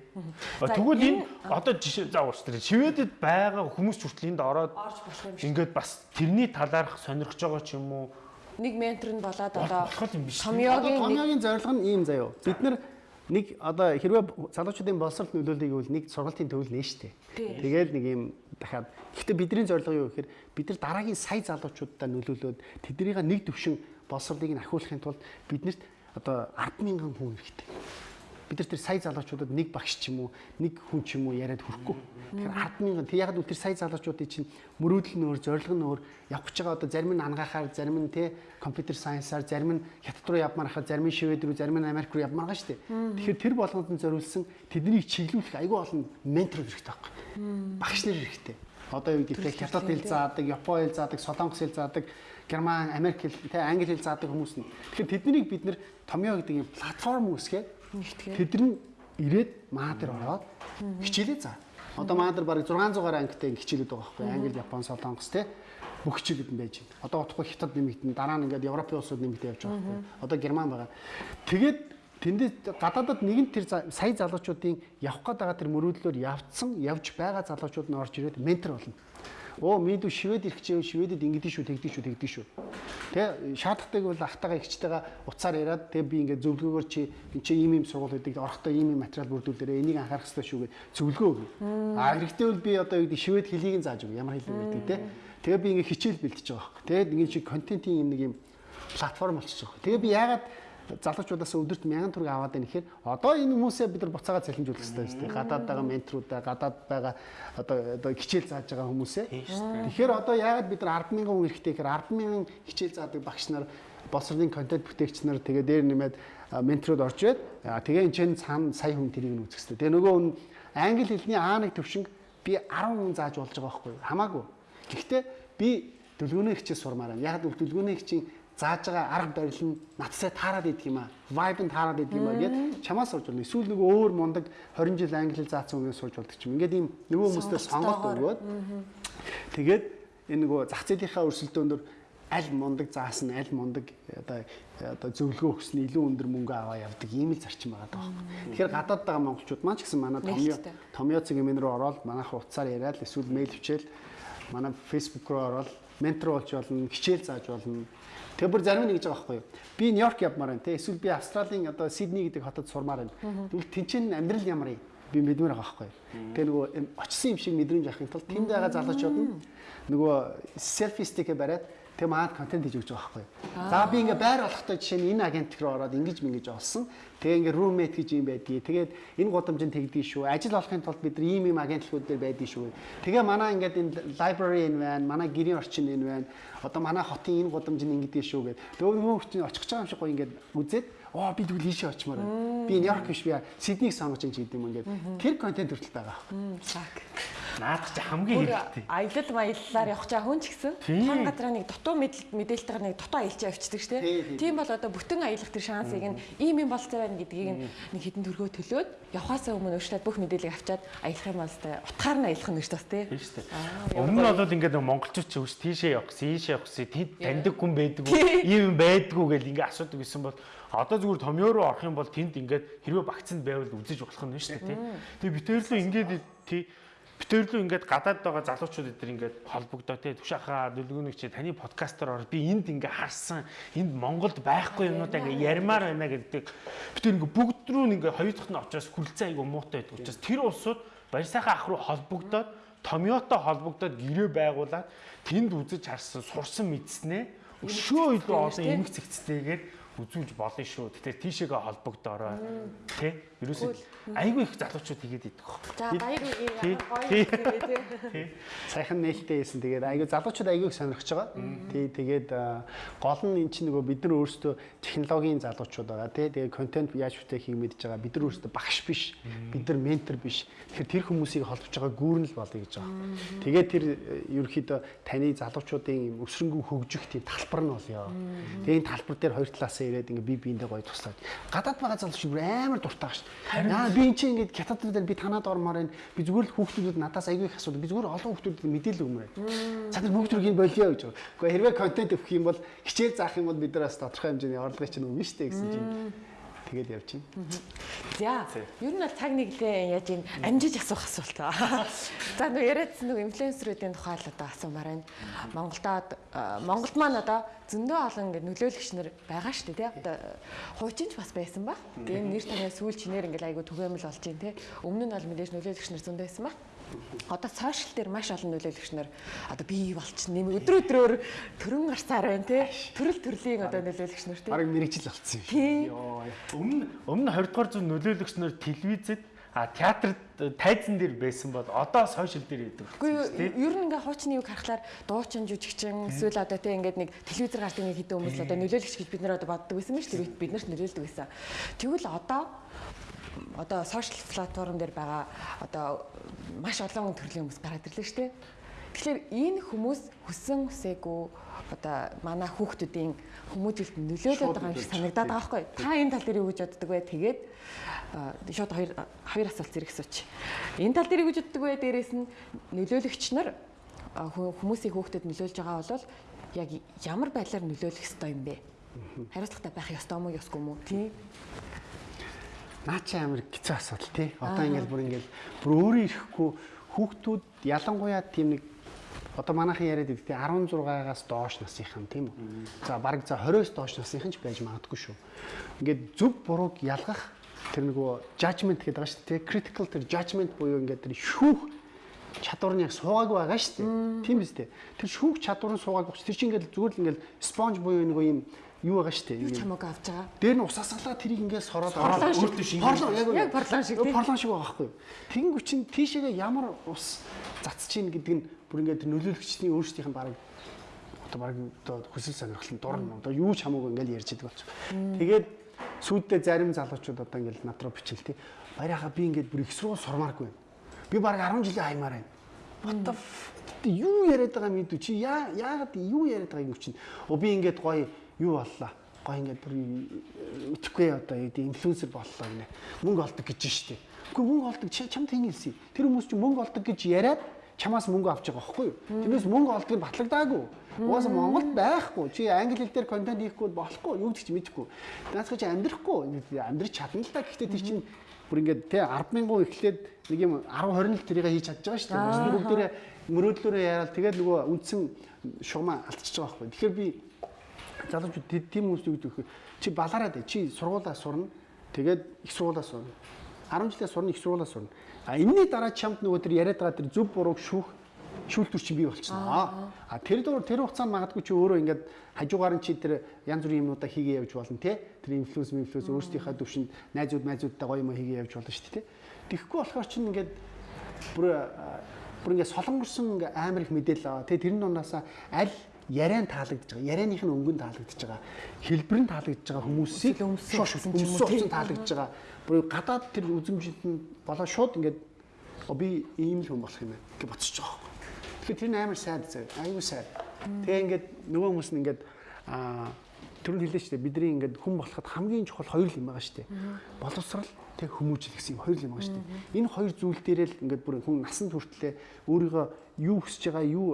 Тэгвэл энэ одоо жишээ за ууш тэр шивэдэд байгаа хүмүүс хүртэл энд ороод ингээд бас тэрний талаарх сонирхож байгаа ч юм уу Нэг ментор нь болоод одоо томьёогийн томьёогийн зорилго нь ийм заяо. Бид нар нэг одоо хэрвээ залуучуудын боловсролт нөлөөлөе гэвэл нэг сургалтын төвөл нэ штэ. Тэгээд нэг юм дахиад гэхдээ бидний зорилго юу гэхээр бид нар дараагийн сая залуучуудаа нөлөөлөөд тэднийг нэг төвшин боловсролыг нь ахиулахын тулд биднэрт одоо 100000 хүн хэрэгтэй. Бид нар тэр сая залуучуудад нэг багш ч юм уу, нэг хүн ч юм уу яриад хүрхгүй. Тэгэхээр 100000 тэг яг л тэр сая залуучуудын чинь мөрөөдөл нь өөр, зорилго нь өөр. Явах гэж байгаа одоо зарим нь ангаахаар, зарим нь те компьютер сайенсаар, зарим нь хятад руу явмаар хахаар, зарим нь швед рүү, зарим нь Америк руу явмаар шүү дээ. Тэгэхээр тэр болгонд нь зориулсан тэднийг чиглүүлэх айгүй олон ментор хэрэгтэй байхгүй. Багш нар хэрэгтэй. Одоо юу гэдэг хятад хэл заадаг, япон хэл заадаг, солонгос хэл заадаг, герман, америк хэл, те англи хэл заадаг хүмүүс нь. Тэгэхээр тэднийг бид нэр томьёо гэдэг юм платформ үүсгээд. Тэд нь ирээд маа дээр ороод хичээлээ заа. Одоо маа дээр бараг 600-аар ангитай хичээлүүд байгаа байхгүй. Англи, Япон, Солонгос те бүх хичээлүүд нь байж байна. Одоо утгагүй хятад нэмэгдэн дараа нь ингээд Европын улсууд нэмэгдээ явж байгаа байхгүй. Одоо Герман байгаа. Тэгээд тэндээ гадаадад нэгэн тэр сая залуучуудын явах гээд байгаа тэр мөрөөдлөөр явцсан, явж байгаа залуучууд нь орж ирээд ментор болно. Оо минь шивэд ирэх чинь шивэдэд ингэдэж шүү, тэгдэж шүү, тэгдэж шүү. Тэ шаардлагатайг бол ахтайгаа ихчтэйгээ уцаар яриад тэгээ би ингээд зөвлөгөөгөр чи энэ чи ийм ийм сургууль өгдөг орохдоо ийм ийм материал бүрдүүлээрэ энийг анхаарах хэрэгтэй шүү гэж зөвлөгөө өгнө. А хэрэгтэй бол би одоо юу гэдэг шивэд хэлийг нь зааж өгнө. Ямар хэлэг гэдэг тэ. Тэгээ би ингээд хичээл бэлтэж байгаа байхгүй. Тэгээд ингээд чи контентын юм нэг юм платформ болчихж байгаа. Тэгээ би яагаад залуучуудаас өдөрт 1000 төгрөг аваад байна гэхээр одоо энэ хүмүүсээ бид нар буцаагаа цалинжуулах хэрэгтэй шүү дээ. Гадаад байгаа менторудаа, гадаад байгаа одоо одоо хичээл зааж байгаа хүмүүсээ. Тэгэхээр одоо яагаад бид нар 100000 хүн эрэхтэй гэхээр 100000 хичээл заадаг багш нар боловсролын контент бүтээгч нар тэгээ дээр нэмээд а, менторуд орж ирээд тэгээ энэ чинь цаана сая хүн тэрийг нь үзэх хэрэгтэй. Тэгээ нөгөө хүн англи хэлний А1 төвшинг би 10 хүн зааж болж байгаа байхгүй? Хамаагүй. Гэхдээ би дөлгөөний хичээл сурмаар байна. Яг л дөлгөөний хичээл зааж байгаа арга барил нь надсаа таарад идэх юм аа. Vibe нь таарад идэх юм аа гэд чамаас сурж болно. Эсвэл нөгөө өөр мундаг 20 жил англи хэл заасан хүнээс сурж болдог ч юм. Ингээд ийм нөгөө хүмүүстэй сонголт өгөөд тэгээд энэ нөгөө зах зээлийнхаа өрсөлдөөндөр аль мундаг заасан, аль мундаг одоо одоо зөвлөгөө өгсөн илүү өндөр мөнгө аваа явдаг ийм л зарчим байгаа даа. Тэгэхээр гадаад байгаа монголчууд маань ч гэсэн манай томьёо томьёо цэг юм руу ороод манайх утсаар яриад эсвэл мэйл хичээл манай фейсбુક руу ороод ментор болж болно, хичээл зааж болно. Тэгээ бүр зарим нэг гэж байгаа байхгүй юу? Би Нью-Йорк явмаар байна те. Эсвэл би Австралийн одоо Сидней гэдэг хотод сурмаар байна. Тэгвэл тэнцэн амьдрал ямар юм? Би мэдмээр байгаа байхгүй юу? Тэгээ нөгөө юм очсон юм шиг мэдрэмж авахын тулд тэнд байгаа залуучууд нь нөгөө селфи стикэ бариад Тэгээ маад контент хийж өгч байгаа байхгүй. За би ингээ байр болохтой жишээ нь энэ агент руу ороод ингэж мингэж олсон. Тэгээ ингээ roommate гэж юм байдгийг. Тэгээд энэ гудамжинд тэгдгийг шүү. Ажил олохын тулд бид нар ийм ийм агентлгууд дээр байдгийг шүү. Тэгээ манай ингээд энэ library энэ байна. Манай гэрийн орчин энэ байна. Одоо манай хотын энэ гудамжинд ингэдэг шүү гэд. Тэгээ нөгөө хүн очих гэж байгаа юм шиг гоё ингээд үзээд оо би тэгвэл ийшээ очимоор байна. Би Нью-Йорк биш би Сиднейг сонгож ин гэдэг юм ингээд. Тэр контент хүртэл байгаа. Зак. Наад чи хамгийн хэрэгтэй. Аялал маяллаар явах чаа хүн ч гэсэн тань газраа нэг дутуу мэдээлэл мэдээлэлтэйгээр нэг дутуу аялчаа авчдаг шүү дээ. Тийм бол одоо бүтэн аялах тэр шансыг нь ийм юм болцоо байна гэдгийг нэг хідэн төргөө төлөөд явхаасаа өмнө өөрчлөлт бүх мэдээллийг авчаад аялах юм бол тэ утгаар нь аялах нь гэж бас тий. Тийм шүү дээ. Өмнө нь бол ингээд монголчууд ч өвс тийшээ явах, ийшээ явах, тэнд таньдаг хүн байдаг уу, ийм юм байдгүй гэл ингээд асуудаг гэсэн бол одоо зүгээр томьёо руу орох юм бол тэнд ингээд хэрвээ багцанд байвал үзэж болох нь шүү дээ тий. Тэгээ битээрлөө ингээд тий Битээрлүү ингээд гадаад байгаа залуучууд эдэр ингээд холбогдоо те түшахаа дүлгүүнийг чи таны подкастаар ороод би энд ингээд харсан энд Монголд байхгүй юмнуудаа ингээд ярмаар байна гэдэг битээр ингээд бүгд рүү ингээд хоёр дахь нь очиос хүрлцэн айгу муутай байдаг учраас тэр улсууд баяр сайхан ах руу холбогдоод томьёотой холбогдоод гэрээ байгуулад тэнд үзэж харсан сурсан мэдснээ өшөө илүү олон эмх цэгцтэйгээр үзүүлж болно шүү. Тэгэхээр тийшээгээ холбогдоорой. Тэ? Ерөөсөө айгүй их залуучууд хийгээд идэх хөө. За гайгүй гоё [laughs] тий. Сайхан нээлттэй хийсэн. Тэгээд айгүй залуучууд айгүй их сонирхож байгаа. Тий. Тэгээд гол нь эн чинь нөгөө бид нар өөрсдөө технологийн залуучууд байгаа. Тий. Тэгээд контент яаж бүтээх юм мэдж байгаа. Бид нар өөрсдөө багш биш. Бид нар ментор биш. Тэгэхээр тэр хүмүүсийг холбож байгаа гүүрэн л болъё гэж байгаа. Тэгээд тэр ерөөхдөө таны залуучуудын өсрөнгөө хөгжих тийм талбар нь болъё. Тэгээд энэ талбар дээр хоёр талаас цаасаа ирээд ингээ би биендээ гоё туслаад гадаад байгаа залуу шиг амар дуртай шүү. Яа би энэ чинь ингээ хятад дээр би танаад ормоор байна. Би зүгээр л хүүхдүүдэд надаас аягүй их асуудаг. Би зүгээр олон хүүхдүүдэд мэдээлэл өгмөр. За тэр бүгд төргийн болио гэж. Гэхдээ хэрвээ контент өгөх юм бол хичээл заах юм бол бид нар бас тодорхой хэмжээний орлогыг чинь өгнө дээ гэсэн чинь тэгээд явж байна. За. Ер нь бол цаг нэглээ яаж ин амжиж асуух асуулт. [laughs] За нөө яриадсан нэг инфлюенсеруудын тухай л одоо асуумаар байна. Монголдод Монголд маань одоо зөндөө олон ингэ нөлөөлөгч нар байгаа шүү дээ тий. Одоо хуучинч бас байсан ба. Тэгээ нэр томьёо сүүл чинээр ингээл айгу түгээмэл болж байна тий. Өмнө нь бол мэдээж нөлөөлөгч нар зөндөө байсан ба одоо сошиал дээр маш олон нөлөөлөгч нар одоо бий болч нэм өдрө өдрөөр төрөн гарсаар байна тий төрөл төрлийн одоо нөлөөлөгч нар тий бараг мэрэгжил болцсон юм. Өмнө өмнө 20 дугаар зуун нөлөөлөгч нар телевизэд а театрт тайзан дээр байсан бол одоо сошиал дээр идэв. Үгүй ер нь ингээ хуучны юг харахаар дуучин жүжигчин эсвэл одоо тийм ингээд нэг телевизээр гардаг нэг хэдэн хүмүүс одоо нөлөөлөгч гэж бид нэр одоо боддог байсан мэт тэр бид нарт нөлөөлдөг байсан. Тэгвэл одоо одоо сошиал платформ дээр байгаа одоо маш олон төрлийн хүмүүс гараад ирлээ шүү дээ. Тэгэхээр энэ хүмүүс хүсэн хүсээгүй одоо манай хүүхдүүдийн хүмүүжилт нөлөөлөд байгаа юм шиг санагдаад байгаа байхгүй. Та энэ тал дээр юу гэж боддөг вэ? Тэгээд шууд хоёр хоёр асуулт зэрэг асууч. Энэ тал дээр юу гэж боддөг вэ? Дээрээс нь нөлөөлөгч нар хүмүүсийн хүүхдэд нөлөөлж байгаа бол яг ямар байдлаар нөлөөлөх ёстой юм бэ? Хариуцлагатай байх ёстой мó ёсгүй мó? Тийм. Наа чи амар хэцүү асуудал тий. Одоо ингээл бүр ингээл бүр өөрөө ирэхгүй хүүхдүүд ялангуяа тийм нэг одоо манайхан яриад идэг тий 16-аас доош насынхан тийм үү. За бараг за 20-оос доош насынхан ч байж магадгүй шүү. Ингээд зөв бурууг ялгах тэр нөгөө judgment гэдэг байгаа шүү тий. Critical тэр judgment буюу ингээд тэр шүүх чадвар нь яг суугаагүй байгаа шүү дээ. Тийм биз дээ. Тэр шүүх чадвар нь суугаагүй. Тэр чинь ингээд зүгээр л ингээд sponge буюу нэг юм юу байгаа шүү дээ. Юу чамаг авч байгаа. Дээр нь усасгалаа тэрийг ингээс сороод ороод өөртөө шингээж. Яг парлан шиг тийм. Парлан шиг байгаа байхгүй юу. Тэнгүү чин тийшээгээ ямар ус цацж ийн гэдэг нь бүр ингээд нөлөөлөгчдийн өөрсдийнх нь баг одоо баг одоо хүсэл сонирхол нь дурна. Одоо юу ч хамаагүй ингээд ярьж идэг болчих. Тэгээд сүйдээ зарим залуучууд одоо ингээд над руу бичил тий. Баяраа би ингээд бүр их сургууль сурмааргүй. Би баг 10 жилийн хаймаар байна. What the юу яриад байгаа юм бэ? Чи яа яагаад юу яриад байгаа юм чинь? Оо би ингээд гоё юу боллоо гоо ингээд бүр итгэхгүй одоо юу инфлюенсер боллоо гинэ. Мөнгө олдог гэж штеп. Үгүй мөнгө олдог чамд хин хэлсэн. Тэр хүмүүс чинь мөнгө олдог гэж яриад чамаас мөнгө авч байгаа байхгүй юу? Тэрнээс мөнгө олдгийг батлагдаагүй. Угаасаа Монголд байхгүй. Чи англи хэл дээр контент хийхгүй болохгүй. Юу гэж мэдэхгүй. Наацгаа чи амьдрахгүй. Амьдрч чадна л та. Гэхдээ тэр чинь бүр ингээд те 100000 эхлээд нэг юм 10 20 л тэрийг хийж чадж байгаа шүү дээ. Бүгдээрээ мөрөөдлөөрөө яарал тэгээд нөгөө үндсэн шугамаа алдчихж байгаа байхгүй. Тэгэхээр би залуучууд тийм хүмүүс юу гэдэг вэ? Чи балаараад чи сургуулаа сурна. Тэгээд их сургуулаа сурна. 10 жилээ сурна, их сургуулаа сурна. А энэний дараа чамд нөгөө тэр яриад байгаа тэр зөв бурууг шүүх шүүлтүр чинь бий болчихно. А тэр дөр тэр хугацаанд магадгүй чи өөрөө ингээд хажуугаар нь чи тэр янз бүрийн юмнуудаа хийгээ явж болно те. Тэр инфлюенс инфлюенс өөрсдийнхөө төвшөнд найзууд найзуудтай гоё юм хийгээ явж болно шүү дээ те. Тэгэхгүй болохоор чинь ингээд бүр бүр ингээд солонгорсон амар их мэдээлэл аваа. Тэгээ тэрний дундаас аль яриан таалагдж байгаа. Ярианых нь өнгөн таалагдж байгаа. Хэлбэр нь таалагдж байгаа хүмүүсийг өмсөг өмсөг таалагдж байгаа. Бүр гадаад тэр үзэмжинд нь болоо шууд ингээд би ийм л хүн болох юм байна гэж бодсож байгаа байхгүй. Тэгэхээр тэр нь амар сайд заяа. Аюу сайд. Тэгээ ингээд нөгөө хүмүүс нь ингээд аа түрүүнд хэллээ шүү дээ. Бидний ингээд хүн болоход хамгийн чухал хоёр л юм байгаа шүү дээ. Боловсрал тэг хүмүүжил гэсэн юм хоёр л юм байгаа шүү дээ. Энэ хоёр зүйл дээрээ л ингээд бүр хүн насанд хүртлээ өөрийгөө юу хүсэж байгаа, юу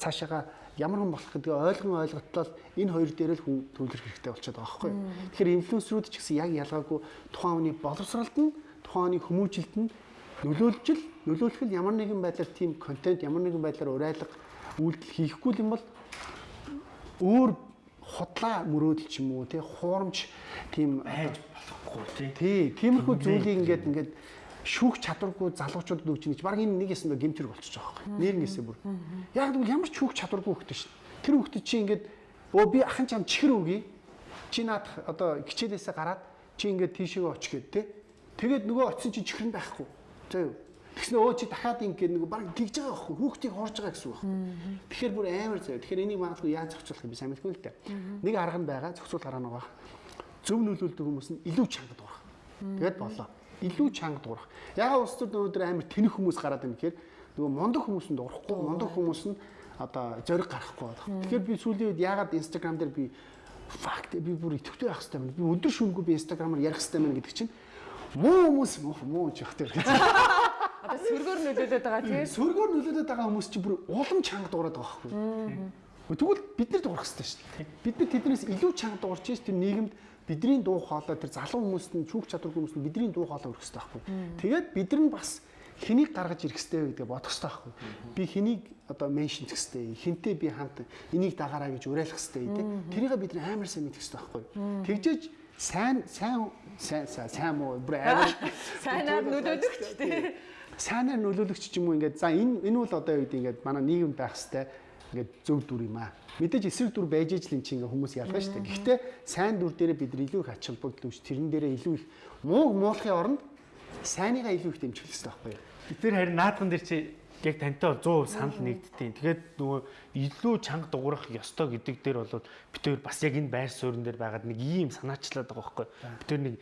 цаашаага ямар хүн болох гэдгийг ойлгон ойлготлол энэ хоёр дээр л хүн төвлөрөх хэрэгтэй болчиход байгаа байхгүй. Тэгэхээр инфлюенсерүүд ч гэсэн яг ялгаагүй тухайн хүний боловсралд нь тухайн хүний хүмүүжилт нь нөлөөлж л нөлөөлөх нь ямар нэгэн байдлаар тийм контент ямар нэгэн байдлаар урайлга үйлдэл хийхгүй юм бол өөр хотлаа мөрөөдөл ч юм уу тий хуурамч тийм хайж болохгүй тий. тий тиймэрхүү зүйлийг ингээд ингээд шүүх чадваргүй залуучуудад өгч ингэж баг энэ нэг ясандаа гэмтэр болчихж байгаа байхгүй нэр нэсээ бүр яг гэвэл ямар ч шүүх чадваргүй хөлтөө шин тэр хөлтөд чи ингээд өө би ахын чам чихэр өгье чи наад одоо хичээлээсээ гараад чи ингээд тийшээ оч гээд тий тэгээд нөгөө очисон чи чихэр нь байхгүй зөө юу Тэгснэ өө чи дахиад ингэ нэг баг тэгж байгаа байхгүй хүүхдийг хуурж байгаа гэсэн үг байхгүй. Тэгэхээр бүр амар заяа. Тэгэхээр энийг магадгүй яаж зохицуулах юм сайн мэдгүй л дээ. Нэг арга нь байгаа зохицуул гараа баг. Зөв нөлөөлдөг хүмүүс нь илүү чанга дуурах. Тэгээд болоо. Илүү чанга дуурах. Ягаад улс төр өнөөдөр амар тэнэх хүмүүс гараад байна гэхээр нөгөө мундаг хүмүүс нь дуурахгүй, мундаг хүмүүс нь одоо зориг гарахгүй байна. Тэгэхээр би сүүлийн үед ягаад Instagram дээр би факт би бүр идэвхтэй байх хэрэгтэй байна. Би өдөр шөнөгүй би Instagram-аар ярих хэрэгтэй байна гэдэг чинь муу хүмүүс муу муу ч явах тэр. [laughs] Одоо сөргөөр нөлөөлөд байгаа тийм. Сөргөөр нөлөөлөд байгаа хүмүүс чинь бүр улам чанга дуурайд байгаа байхгүй. Тэгвэл бид нар дуурах хэрэгтэй шүү дээ. Бид нар тэднээс илүү чанга дуурч чинь тэр нийгэмд бидний дуу хоолой тэр залуу хүмүүст нь чүүх чадваргүй хүмүүст нь бидний дуу хоолой өрөх хэрэгтэй байхгүй. Тэгээд бид нар бас хэнийг гаргаж ирэх хэрэгтэй вэ гэдэг бодох хэрэгтэй байхгүй. Би хэнийг одоо меншн хийх хэрэгтэй. Хинтээ би хамт энийг дагаараа гэж уриалах хэрэгтэй тий. Тэрийг бид нар амар сайн мэдэх хэрэгтэй байхгүй. Тэгжээж сайн сайн сайн сайн муу бүр [laughs] амар Сайнаар нөлөөлөгч тийм. сайнаар нөлөөлөгч ч юм уу ингээд за энэ энэ бол одоо юу гэдэг ингээд манай нийгэмд байх хэвээр ингээд зөв дүр юм аа. Мэдээж эсрэг дүр байж ижил эн чинь ингээд хүмүүс ялгаа шүү дээ. Гэхдээ сайн дүр дээрээ бид илүү их ач холбогдол үүш тэрэн дээрээ илүү их муу муулахын оронд сайныгаа илүү их дэмжих хэрэгтэй байхгүй юу? Бид тэр харин наадхан дээр чи яг тантай бол 100% санал нэгдтiin. Тэгээд нөгөө илүү чанга дуурах ёстой гэдэг дээр бол бид тэр бас яг энэ байр суурин дээр байгаад нэг ийм санаачлаад байгаа байхгүй. Бид тэр нэг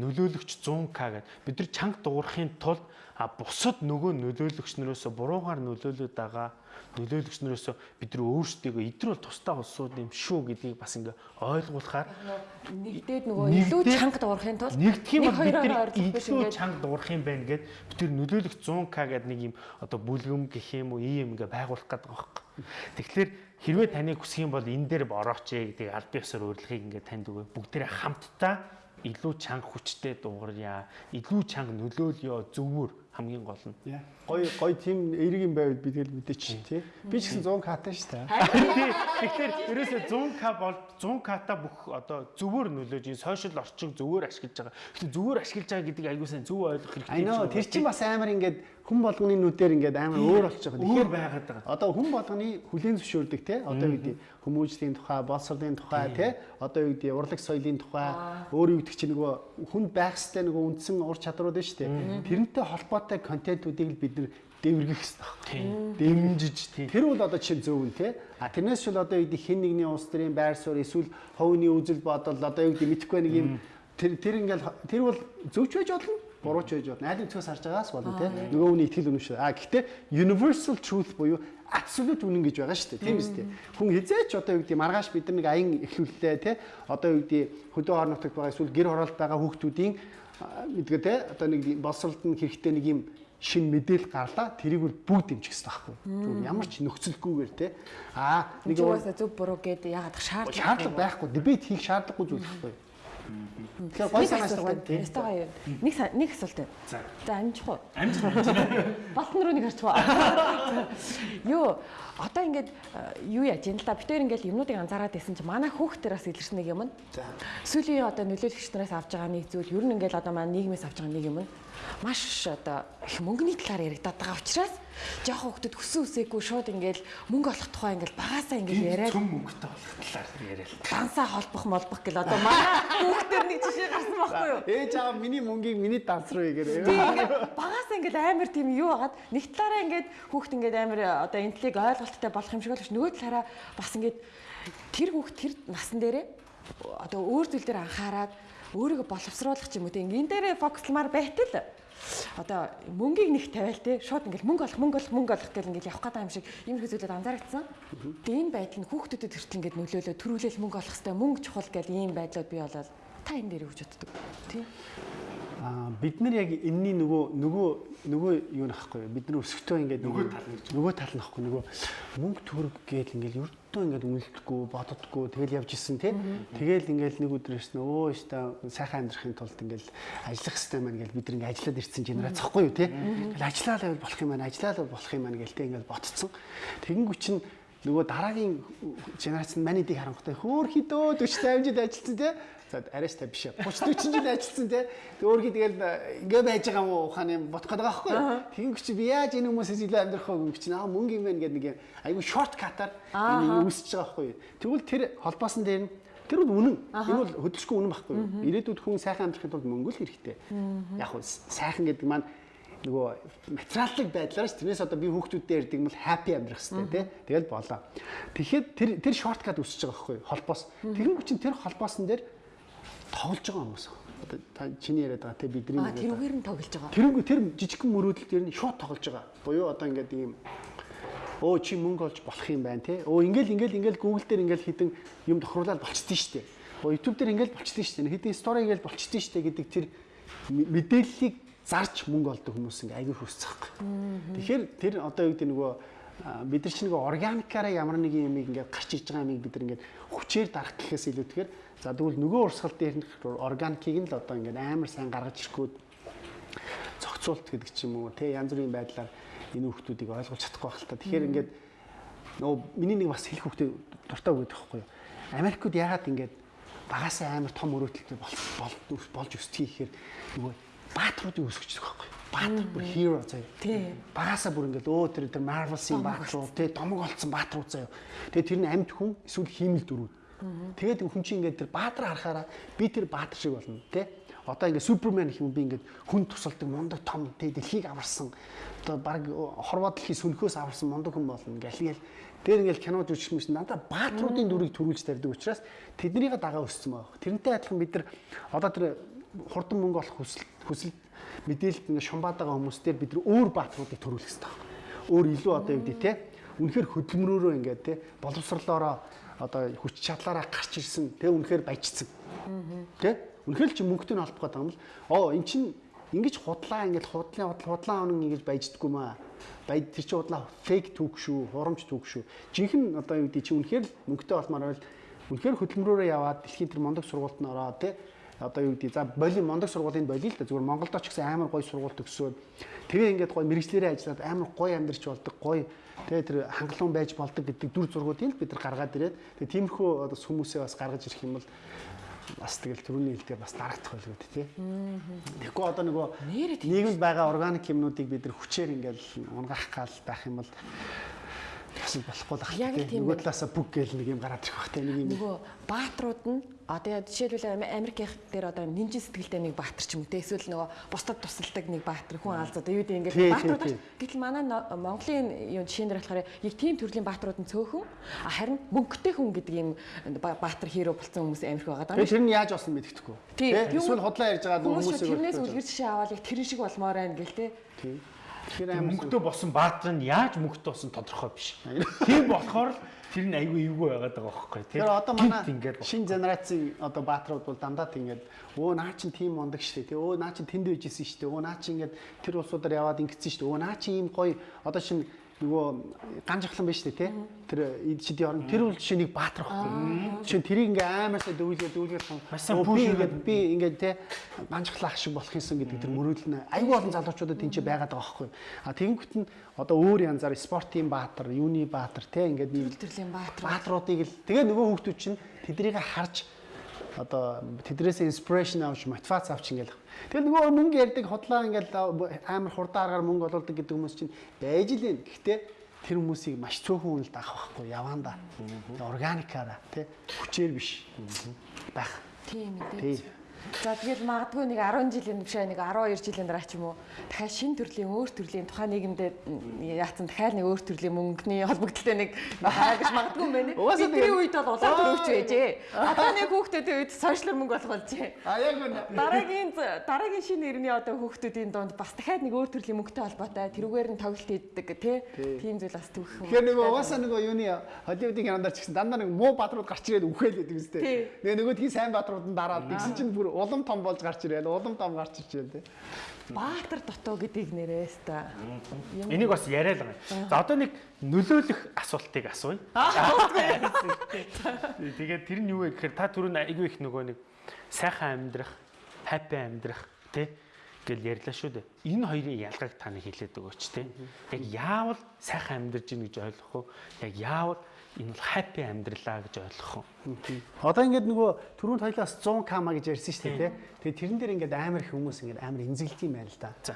нөлөөлөгч 100к гэдэг. Бид нар чанга дуурахын тулд а бусад нөгөө нөлөөлөгч нөрөөсө буруугаар нөлөөлөд байгаа нөлөөлөгч нөрөөсө бид нар өөрсдийгөө эдгээр бол тусдаа улсууд юм шүү гэдгийг бас ингээ ойлгуулахаар Нэгдээд нөгөө илүү чанга дуурахын тулд нэгдэх юм бол бид нар илүү чанга дуурах юм байна гэд бид тэр нөлөөлөх 100к гэдэг нэг юм одоо бүлгэм гэх юм уу ийм ингээ байгуулах гэдэг байгаа байхгүй. Тэгэхээр хэрвээ таныг хүсэх юм бол энэ дээр борооч ээ гэдэг аль биесээр урилгыг ингээ танд өгөө бүгдээрээ хамтдаа илүү чанга хүчтэй дуугарья илүү чанга нөлөөлё зөвөр хамгийн гол нь. Гой гой тим эерэг юм байвал би тэгэл мэдээч тий. Би ч гэсэн 100 катай шүү дээ. Тэгэхээр ерөөсөө 100к бол 100к-та бүх одоо зөвөр нөлөөж ин сошиал орчин зөвөр ашиглаж байгаа. Гэхдээ зөвөр ашиглаж байгаа гэдэг аягүй сайн зөв ойлгох хэрэгтэй. I know тэр чинь бас амар ингээд хүн болгоны нүдээр ингээд амар өөр болчих жоох. өөр байгаад байгаа. Одоо хүн болгоны хүлэн зөвшөөрдөг те одоо юу гэдэг хүмүүжлийн тухай, боловсролын тухай те одоо юу гэдэг урлаг соёлын тухай өөр юу гэдэг чинь нөгөө хүн байх хэвээр нөгөө үндсэн ур чадрууд нь шүү дээ. Тэрнтэй холбоотой контентуудыг л бид нар дэвэргэх хэрэгтэй. Дэмжиж тий. Тэр бол одоо чинь зөв үн те. А тэрнээс шил одоо юу гэдэг хин нэгний улс төрийн байр суурь эсвэл ховны үзэл бодол одоо юу гэдэг мэдэхгүй нэг юм тэр тэр ингээл тэр бол зөвч байж болно бурууч байж болно. Айл өнцгөөс харж байгаас болно те. Нөгөө хүний итгэл үнэмшил. А гэхдээ universal truth буюу absolute үнэн гэж байгаа шүү дээ. Тийм үстэй. Хүн хизээч одоо юу гэдэг маргааш бид нар нэг аян эхлүүллээ те. Одоо юу гэдэг хөдөө орон нутагт байгаа эсвэл гэр хороолт байгаа хүүхдүүдийн мэдгээ те. Одоо нэг боловсролд нь хэрэгтэй нэг юм шин мэдээлэл гарлаа тэрийг бол бүгд дэмжих хэрэгтэй байхгүй. Зүгээр ямар ч нөхцөлгүйгээр те. Аа нэг Нэгээс зөв буруу гэдэг ягаад шаардлага шаардлага байхгүй дебет хийх шаардлагагүй зүйл байхгүй. Тэгэхээр гой санааш байгаа тийм. Ястагаа юу? Нэг нэг асуулт байна. За. Амжих уу? Амжилт. Балтан руу нэг харчих уу? Юу одоо ингээд э, юу яаж юм л да. Битээр ингээд юмнуудыг анзаараад байсан чи манай хүүхдэр бас илэрсэн нэг юм нь. За. Сүүлийн одоо нөлөөлөгч нараас авч байгаа нэг зүйл ер нь ингээд одоо манай нийгмээс авч байгаа нэг юм нь маш одоо их мөнгөний талаар яригадаад байгаа учраас жоох хүүхдүүд хүссэн үсээгүй шууд ингээл мөнгө олох тухай ингээл багасаа ингээл яриад Цөм мөнгөтэй болох талаар яриад. дансаа холбох молбох гэл одоо манай хүүхдэр нэг жишээ гарсан байхгүй юу? Ээж аав миний мөнгийг миний данс руу игээр. Тийм ингээд багасаа ингээд амар тийм юу хагаад нэг талаараа ингээд хүүхд ингээд амар одоо энтлиг ойлголттой болох юм шиг боловч нөгөө талаараа бас ингээд тэр хүүхд тэр насан дээрээ одоо өөр зүйл дээр анхаарад өөрийгөө боловсруулах ч юм уу тийм энэ дээрээ фокуслмаар байтал одоо мөнгийг нэг тавиал те шууд ингээл мөнгө олох мөнгө олох мөнгө олох гэл ингээл явах гэдэг юм шиг их зүйлүүд анзаарчихсан. Тэгээ энэ байдал нь хүүхдүүдэд хүртэл ингээд нөлөөлөө төрүүлэл мөнгө олох хэвээр мөнгө чухал гэл ийм байдлууд бий болоод та энэ дээр юу гэж боддог? Тийм. Аа бид нар яг энэний нөгөө нөгөө нөгөө юу нахгүй бид нар өсөктөө ингээд нөгөө тал нөгөө тал нь нахгүй нөгөө мөнгө төгрөг гээл ингээд ердөө ингээд үнэлдэггүй боддоггүй тэгэл явж исэн тий. Тэгэл ингээд нэг өдөр ирсэн өө өстө сайхан амьдрахын тулд ингээд ажиллах хэрэгтэй маань гээл бид ингээд ажиллаад ирсэн генерац захгүй юу тий. Тэгэл ажиллаад байвал болох юм байна ажиллаад болох юм байна гээл тий ингээд ботцсон тэгэнгүү чинь нөгөө дараагийн генерац нь манидыг харангуйтай хөөр хідөө 40 50 жил ажилласан тий За арайс та биш. 30 40 жил ажилласан те. Өөргий тэгэл ингээ байж байгаа мó ухааны бодох гэдэг байхгүй. Тэгин чи би яаж энэ хүмүүсээс илүү амьдрах вэ гэх чинь аа мөнгө юм байна гэдэг нэг айгүй шорткатаар энэ үүсэж байгаа байхгүй. Тэгвэл тэр холбоосон дээр нь тэр бол үнэн. Энэ бол хөдөлшгүй үнэн байхгүй. Ирээдүйд хүн сайхан амьдрахын тулд мөнгө л хэрэгтэй. Яг нь сайхан гэдэг маань нөгөө материаллык байдлаар ш тэрнээс одоо би хүүхдүүдтэй ярьдаг юм бол happy амьдрах хэрэгтэй тий. Тэгэл болоо. Тэгэхэд тэр тэр шорткат үсэж байгаа байхгүй холбоос. Тэгэн чинь тэр холбоосон дээр тоглож байгаа хүмүүс. Одоо та чиний яриад байгаа те бидний А тэрүүгээр нь тоглож байгаа. тэрүүг тэр жижигхэн мөрөөдөл дээр нь шууд тоглож байгаа. Буюу одоо ингээд ийм өө чи мөнгө олж болох юм байна те. Өө ингээл ингээл ингээл Google дээр ингээл хідэн юм тохируулаад болчихдээ штэ. Өө YouTube дээр ингээл болчихдээ штэ. Хідэн стори ингээл болчихдээ штэ гэдэг тэр мэдээллийг зарж мөнгө олдог хүмүүс ингээ аягүй хүсцэх. Тэгэхээр тэр одоо юу гэдэг нөгөө бид нар чинь нөгөө органикаараа ямар нэг юм ингээд гарч иж байгаа юм бид нар ингээд хүчээр дарах гэхээс илүүтэйгээр За тэгвэл нөгөө урсгал дээр нь органикийг нь л одоо ингээд амар сайн гаргаж ирэхгүй зохицуулт гэдэг ч юм уу те янз бүрийн байдлаар энэ хүмүүсийг ойлгуулж чадахгүй байх л та. Тэгэхээр ингээд нөгөө миний нэг бас хэлэх хүүхдээ дуртай өгöd байхгүй юу. Америкууд яагаад ингээд багасаа амар том өрөөтөлтэй бол болж өсдөг гэхээр нөгөө баатруудыг өсгөж байгаа байхгүй юу. Баатар бүр hero заяа. Тий. Багасаа бүр ингээд өө тэр тэр Marvel-ийн баатрууд те домог олцсон баатрууд заяа. Тэгээ тэр нь амьд хүн эсвэл хиймэл дөрүүд Тэгээд хүн чинь ингээд тэр баатар харахаараа би тэр баатар шиг болно тий. Одоо ингээд супермен гэх юм би ингээд хүн тусалдаг мундаг том тий дэлхийг аварсан одоо баг хорвоо дэлхий сүнхөөс аварсан мундаг хүн болно гэл гээл дээр ингээд кино жүжигч юмш надаа баатруудын дүрийг төрүүлж тарьдаг учраас тэднийг дагаа өссөн байгаа. Тэрнтэй адилхан бид нар одоо тэр хурдан мөнгө олох хүсэл хүсэл мэдээлэлд ингээд шумбаад байгаа хүмүүстээр бид нар өөр баатруудыг төрүүлэх хэрэгтэй. Өөр илүү одоо юу гэдэг тий үнэхээр хөдөлмөрөөрөө ингээд тий боловсрлоороо одоо хүч чадлаараа гарч ирсэн тэг үнэхээр баяжсан. Тэ? Үнэхээр чи мөнгөтэй нь холбох гэдэг юм л оо эн чин ингэж худлаа ингэж худлаа худлаа онон ингэж баяждаггүй маа. Баяд тэр чи худлаа фейк түүх шүү, хурамч түүх шүү. Жинхэнэ одоо юу гэдэг чи үнэхээр мөнгөтэй болмоор байл үнэхээр хөдөлмөрөөрөө яваад дэлхийн тэр мондог сургуульд нь ороо тэ одоо юу гэдэг за боли мондог сургуулийн боли л да зүгээр Монголдо ч гэсэн амар гоё сургууль төгсөөд тэгээ ингээд гоё мэрэгчлэрээ ажиллаад амар гоё амьдарч болдог гоё тэгээ тэр хангалуун байж болдог гэдэг дүр зургуудыг бид нар гаргаад ирээд тэгээ тиймэрхүү одоо хүмүүсээ бас гаргаж ирэх юм бол бас тэгэл төрөний хэлдгээр бас дарагдах байлгүй тий. Тэгэхгүй одоо нөгөө нийгэмд байгаа органик юмнуудыг бид нар хүчээр ингээл унгаах гал байх юм бол бас болохгүй л Яг л ахна. тийм Нөгөө талаасаа бүг гээл нэг юм гараад ирэх бах те нэг юм. Нөгөө баатрууд нь одоо жишээлбэл Америкийнх дээр одоо нинжин сэтгэлтэй нэг баатар ч юм уу те эсвэл нөгөө бусдад тусалдаг нэг баатар хүн алз одоо юу гэдэг ингээд тий, баатрууд тий. ба- гэтэл манай Монголын юу жишээн дээр болохоор яг тийм төрлийн баатрууд нь цөөхөн харин мөнгөтэй хүн гэдэг юм ба- баатар хиро болсон хүмүүс Америк байгаа даа. Тэр нь яаж болсон мэдгэдэхгүй. Тий. Тэ? Эсвэл худлаа ярьж байгаа хүмүүс тэрнээс үлгэр жишээ аваад яг тэрэн шиг болмоор байна гэл те. Тий. Амар мөнгөтэй босон баатар нь яаж мөнгөтэй босон тодорхой биш. [laughs] Тийм болохоор л тэр нь айгүй эвгүй байгаад байгаа байхгүй тийм. Тэр одоо манай ингээд шинэ генерацийн одоо баатрууд бол дандаа тийгээд өө наа чин тийм мундаг штэ тий өө наа чин тэнд байжсэн штэ өө наа чин ингээд тэр улсуудаар яваад ингэсэн штэ өө наа чин ийм гоё одоо шин нөгөө ганжахлан байж штэ тий тэр эдшидийн орн тэр үл жишээ нэг баатар байхгүй. Жишээ тэрийг ингээ аамаасаа дүүлгээ дүүлгээ өө, би ингээд би ингээд тий ганжахлах шиг болох юмсан гэдэг тэр мөрөөдөл нь айгүй олон залуучуудад тэнцээ байгаад байгаа байхгүй. А тэгэнгүүт нь одоо өөр янзаар спортын баатар юуны баатар тий ингээд нэг Төрлийн баатар. баатруудыг л тэгээ нөгөө хүүхдүүд чинь тэднийг харж одоо тэдрээс инспирэшн авч мотивац авч ингээл. Тэгэл нөгөө мөнгө ярьдаг хотлоо ингээл амар хурдааргаар мөнгө олуулдаг гэдэг хүмүүс чинь байж л юм. Гэхдээ тэр хүмүүсийг маш цөөхөн үнэлд авах байхгүй яваанда. Органикаараа тий хүчээр биш байх. Тийм мэдээж. За тэгэл магадгүй нэг 10 жилийн биш нэг 12 жилийн дараа ч юм уу дахиад шин төрлийн өөр төрлийн тухайн нийгэмдээ яатсан дахиад нэг өөр төрлийн мөнгөний холбогдлолтой нэг хайгаш магадгүй юм байна. Бидний үед бол улаан төрөвч байжээ. Одоо нэг хүүхдүүдийн үед сошиал мөнгө болох болжээ. А яг үнэ. Дараагийн дараагийн шинэ нэрний одоо хүүхдүүдийн донд бас дахиад нэг өөр төрлийн мөнгөтэй холбоотой тэрүүгээр нь тоглолт хийдэг тий. Тийм зүйл бас түүх юм. Тэгэхээр нөгөө угаасаа нөгөө юуны Холливуудын кинонд ч гэсэн дандаа нэг муу бадрууд гарч ирээд үхээлээд үстэй. Тэгээ нөгөө тгий сайн бадрууд нь дараад тэгсэн чинь бүр улам том болж гарч ирээд улам том гарч байна тий. Баатар дотоо гэдгийг нэрээс та. Энийг бас яриад байгаа юм. За одоо нэг нөлөөлөх асуултыг асууя. Тэгээд тэр нь юу вэ гэхээр та түрүүн айгүй их нөгөө нэг сайхан амьдрах, хаппи амьдрах тий гэл ярьлаа шүү дээ. Энэ хоёрын ялгааг та нэг хэлээд өгөөч тий. Яг яавал сайхан амьдарч ийн гэж ойлгох уу? Яг яавал энэ бол хаппи амьдралаа гэж ойлгох уу? Одоо ингээд нөгөө түрүүнд хоёлаас 100 кама гэж ярьсан шүү дээ тий. Тэгээд тэрэн дээр ингээд амар их хүмүүс ингээд амар эмзэглэт юм байна л да. За.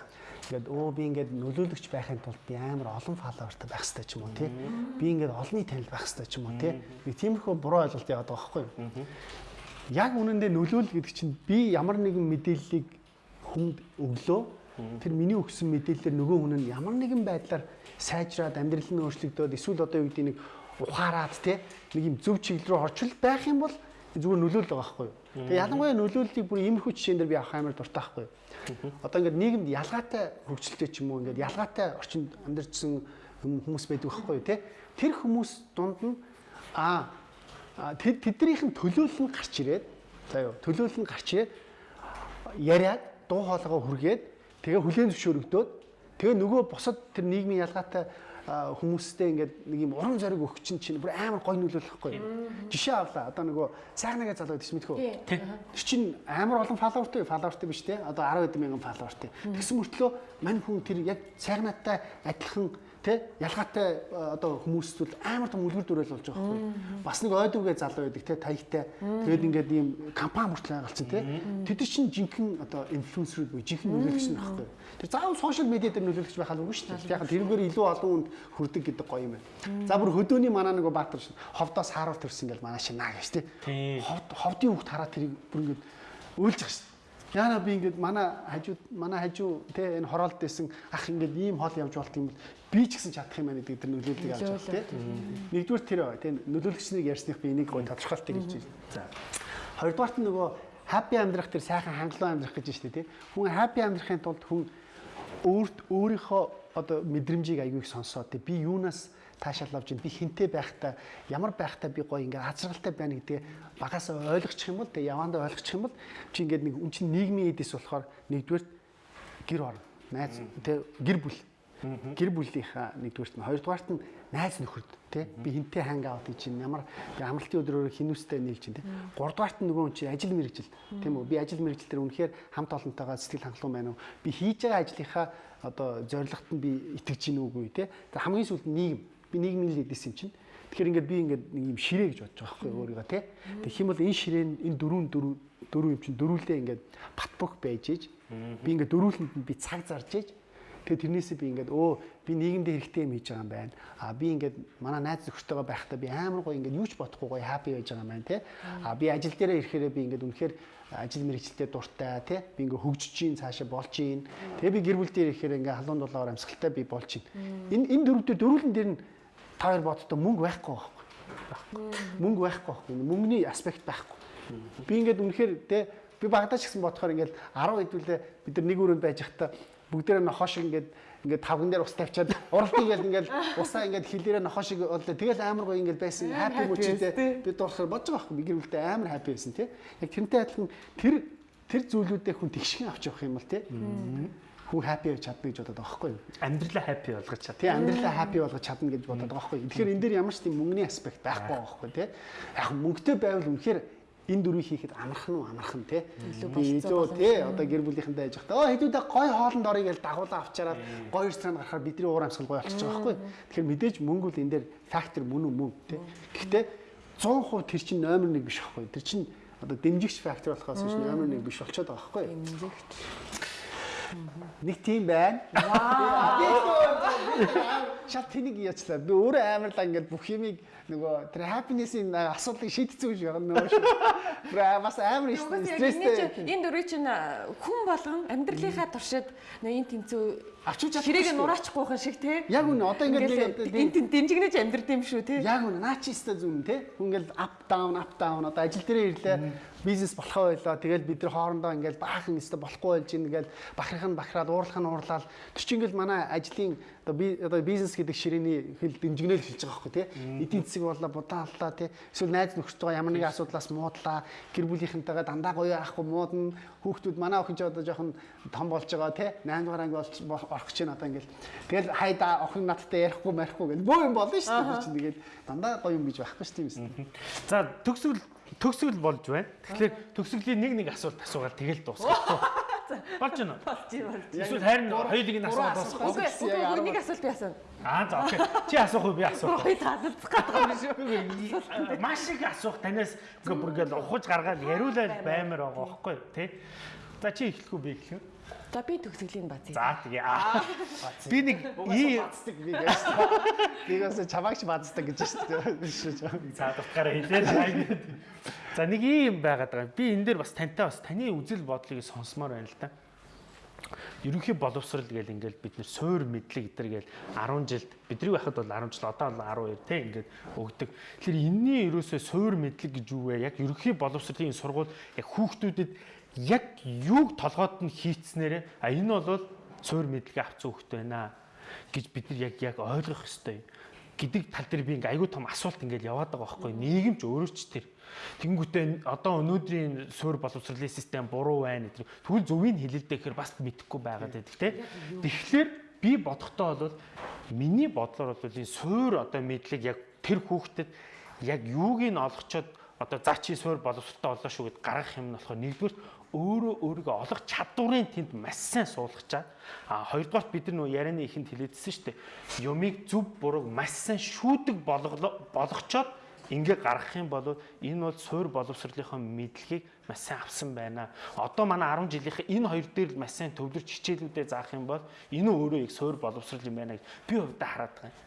Ингээд өө би ингээд нөлөөлөгч байхын тулд би амар олон фолловертай байх хэрэгтэй ч юм уу тий. Би ингээд олонний танил байх хэрэгтэй ч юм уу тий. Нэг тиймэрхүү буруу ойлголт яваад байгаа байхгүй юу? Яг үнэндээ нөлөөл гэдэг чинь би ямар нэгэн мэдээллийг хүнд өглөө тэр миний өгсөн мэдээлэлээр нөгөө хүн нь ямар нэгэн байдлаар сайжраад амьдрал нь өөрчлөгдөөд эсвэл одоо юу гэдэг нэг ухаарад тий нэг юм зөв чиглэл рүү орчил байх юм бол зүгээр нөлөөлөл байгаа байхгүй юу. Тэгээ ялангуяа нөлөөллийг бүр иймэрхүү жишээн дээр би авах амар дуртай байхгүй юу. Одоо ингээд нийгэмд ялгаатай хөгжилтэй ч юм уу ингээд ялгаатай орчинд амьдарчсан хүмүүс байдаг байхгүй юу тий. Тэр хүмүүс дунд нь аа тэд тэднийх нь төлөөлөл нь гарч ирээд за юу төлөөлөл нь гарч ирээд яриад дуу хоолойгоо хүргээд тэгээ хүлээн зөвшөөрөгдөөд тэгээ нөгөө босод тэр нийгмийн ялгаатай хүмүүстэй ингээд нэг юм уран зориг өгч чинь чинь бүр амар гой нөлөөлөхгүй. Жишээ авлаа. Одоо нөгөө сайхнагаа залууд гэж мэдхүү. Тэр чинь амар олон фолловертэй, фолловертэй биш те. Одоо 10 хэдэн мянган фолловертэй. Тэгсэн мөртлөө мань хүн тэр яг сайхнатай адилхан тэ ялгаатай одоо хүмүүс зүйл амар том үлгэр дүрэл болж байгаа байхгүй. Бас нэг ойдвгээ залуу байдаг тэ таягтай. Тэгээд ингээд ийм компани мөртлөө галцсан тэ. Тэд чинь жинхэнэ одоо инфлюенсерүүд буюу жинхэнэ нөлөөлөгч нь байхгүй. Тэр заавал сошиал медиа дээр нөлөөлөгч байх албагүй шүү дээ. Яг тэрүүгээр илүү олон хүнд хүрдэг гэдэг гоё юм байна. За бүр хөдөөний манаа нэг баатар ховдоос хааруул төрсөн гэл манаа шинаа гэж тэ. Ховд ховдын хүүхд хараад тэрийг бүр ингээд байгаа шүү Яна би ингээд манай хажууд манай хажуу те энэ хороолт дэсэн ах ингээд ийм хоол явж болт юм бол би ч гэсэн чадах юм байна гэдэг тэр нөлөөллийг авч байна те. Нэгдүгээр тэр те нөлөөлөгчнийг ярьсных би энийг гоё тодорхойлтыг хэлж байна. За. Хоёрдугаарт нь нөгөө happy амьдрах тэр сайхан хангалуун амьдрах гэж байна шүү дээ те. Хүн happy амьдрахын тулд хүн өөрт өөрийнхөө одоо мэдрэмжийг аягүй их сонсоод те би юунаас таашаал авч би хинтээ байхдаа ямар байхдаа би гоё ингээд азаргалтай байна гэдэг багасаа ойлгочих юм бол тэгээ явандаа ойлгочих юм бол чи ингээд нэг үн чин нийгмийн эдис болохоор нэгдүгээр гэр орно найз тэгээ гэр бүл гэр бүлийнхаа нэгдүгээрт нь. Хоёрдугаарт нь найз нөхөд тий би хинтээ ханг аут чинь ямар амралтын өдрөөр хинүүстэй нийлж чинь тий гуравдугаарт нь нөгөө чи ажил мэрэгжил тийм үү? Би ажил мэрэгжил дээр үнэхээр хамт олонтойгоо сэтгэл хангалуун байна уу? Би хийж байгаа ажлынхаа одоо зорилгот нь би итгэж гин үгүй тий хамгийн сүүлд нийгэм. Би нийгмийн л эдээс юм чинь. Тэгэхээр ингээд би ингээд нэг юм ширээ гэж бодож байгаа байхгүй өөрийгөө тий. Тэгэх юм бол энэ ширээ энэ дөрвөн дөрвөн дөрвөн юм чинь дөрвөлдөө ингээд батбөх байж ээж би ингээд дөрвөлөнд нь би цаг зарж ээж Тэгээ тэрнээсээ би ингээд өө би нийгэмд хэрэгтэй юм хийж байгаа юм байна. А би ингээд манай найз нөхөртөйгөө байхдаа би амар гоё ингээд юу ч бодохгүй гоё хаппи байж байгаа юм байна тий. А би ажил дээрээ ирэхээр би ингээд үнэхээр ажил мэргэжилтэд дуртай тий. Би ингээд хөгжиж чинь цаашаа болж чинь. Тэгээ би гэр бүл дээр ирэхээр ингээд халуун дулаагаар амьсгалтай би болж чинь. Энэ энэ дөрвөдөө дөрвөлн дээр нь та хоёр боддоо мөнгө байхгүй байхгүй. Мөнгө байхгүй байхгүй. Мөнгөний аспект байхгүй. Би ингээд үнэхээр те би багадаач гэсэн бодохоор ингээд 10 хэдүүлээ бид нар нэг өрөөнд байж захта бүгдээрээ нохоо шиг ингээд ингээд тавган дээр ус тавьчаад [laughs] уралт ингээд ингээд усаа ингээд хилээрээ нохоо шиг боллоо. Тэгэл амар гоё ингээд байсан. Хаппи мөчтэй бид дуусахаар бодож байгаа байхгүй. Би гэр бүлтэй амар хаппи байсан тий. Яг тэрнтэй адилхан тэр тэр зүйлүүдээ хүн тэгшгэн авч явах юм бол тий хүн happy байж чадна гэж бодоод байгаа байхгүй? Амьдралаа happy болгож чадна. Тий, амьдралаа happy болгож чадна гэж бодоод байгаа байхгүй? Тэгэхээр энэ дээр ямар ч тийм мөнгөний аспект байхгүй байгаа байхгүй тий. Яг мөнгөтэй байвал үнэхээр энэ дөрвийг хийхэд амархан уу амархан тий. Би илүү тий одоо гэр бүлийнхэнтэй яж хата. Оо хэдүүдээ гой хоолнд орё гэж дагуулаа авчаараад гой ресторан гарахаар бидний уур амьсгал гой болчихж байгаа байхгүй. Тэгэхээр мэдээж мөнгө бол энэ дээр фактор мөн үү мөн тий. Гэхдээ 100% тэр чинь номер 1 биш байхгүй. Тэр чинь одоо дэмжигч фактор болохоос биш номер 1 биш болчиход байгаа байхгүй. Эмзэгч. Нэг тийм байна. Вау. [laughs] Шат тэнийг яачлаа. Би өөрөө амарлаа ингээд бүх юмыг нөгөө тэр happiness-ийн асуудлыг шийдсэн гэж байгаа нөгөө шүү. Бра бас амар стресстэй. Энэ дөрөв чинь хүн болгон амьдралынхаа туршид нөгөө энэ тэнцүү Авчиж чадахгүй Ширээг шүү. нураачгүйхан шиг те. Яг үнэ одоо ингээд энд дэмжигнэж амьдрд юм шүү те. Яг үнэ наа чи өстэй зүн те. Хүн ингээл up down up down одоо ажил дээрээ ирлээ. Бизнес болохоо байлаа. Тэгэл бид нар хоорондоо ингээл баахан өстэй болохгүй болж ин ингээл бахарх нь бахраад уурлах нь уурлаад тэр чинь ингээл манай ажлын одоо би одоо бизнес гэдэг ширээний хэл дэмжигнэл хэлж байгаа байхгүй те. Эдийн засаг боллоо будааллаа те. Эсвэл найз нөхөртөө ямар нэгэн асуудлаас муудлаа. Гэр бүлийнхэнтэйгээ дандаа гоё ахгүй муудна. Хүүхдүүд манай охин ч одоо жоохон том болж байгаа те. 8 дугаар анги болж орох гэж байна одоо ингээл. Тэгэл хайда охин надтай ярихгүй марихгүй гэл бөө юм болно шүү дээ. Чинь тэгээд дандаа гоё юм гэж байхгүй шүү дээ. За төгсгөл төгсгөл болж байна. Тэгэхээр төгсгөлийн нэг нэг асуулт асуугаад тэгэл дуусгах. [laughs] Болж байна уу? Болж болж. Эсвэл харин хоёулыг нь асуугаад дуусгах. Үгүй үгүй нэг асуулт би асууна. Аа за окей. Чи асуух уу би асуух. Хоёр таалцах гэдэг юм шүү. Маш их асуух танаас ингээ бүр ингээл ухаж гаргаад яриулаад баймаар байгаа байхгүй тий. За чи эхлэх үү би эхлэх үү? За би төгсгөлийн базыг. За тэгээ аа. Би нэг ий бацдаг би гэж. Бигээс чамаагч бацдаг гэж шүү дээ. за дутгаараа хэлээд. За нэг юм байгаад байгаа. Би энэ дээр бас тантай бас таны үзэл бодлыг сонсомоор байна л да. Ерөнхий боловсрал гэл ингээл бид нэр суур мэдлэг гэдэр гэл 10 жилд бидний байхад бол 10 жил одоо бол 12 те ингээд өгдөг. Тэгэхээр энэний ерөөсөө суур мэдлэг гэж юу вэ? Яг ерөнхий боловсролын сургууль яг хүүхдүүдэд яг юуг толгойд нь хийцснээрээ а энэ бол суур мэдлэгээ авцсан хүүхд байна гэж бид нар яг яг ойлгох ёстой гэдэг тал дээр би ингээ айгүй том асуулт ингээл яваад байгаа байхгүй нийгэмч өөрөө ч тэр Тэнгүүтээ одоо өнөөдрийн суур боловсролын систем буруу байна гэдэг. Тэгвэл зөвийг хэлэлдээ гэхээр бас мэдэхгүй байгаад байдаг те. Тэгэхээр би бодохдоо бол миний бодлоор бол энэ суур одоо мэдлэг яг тэр хүүхдэд яг юуг нь олгочоод одоо за чи суур боловсролтой болоо шүү гэд гаргах юм нь болохоор нэгдүгээр өөрөө өөрийгөө олох чадварыг тэнд маш сайн суулгачаад а хоёрдугаар бид нар нөө ярианы ихэнд хэлээдсэн шүү дээ. Юмыг зөв бурууг маш сайн шүүдэг болгочоод ингээ гаргах юм бол энэ бол суур боловсролынхоо мэдлэгийг маш сайн авсан байна. Одоо манай 10 жилийнхэн энэ хоёр дээр маш сайн төвлөрч хичээлүүдэд заах юм бол энэ өөрөө их суур боловсрол юм байна гэж би хувьдаа хараад байгаа юм.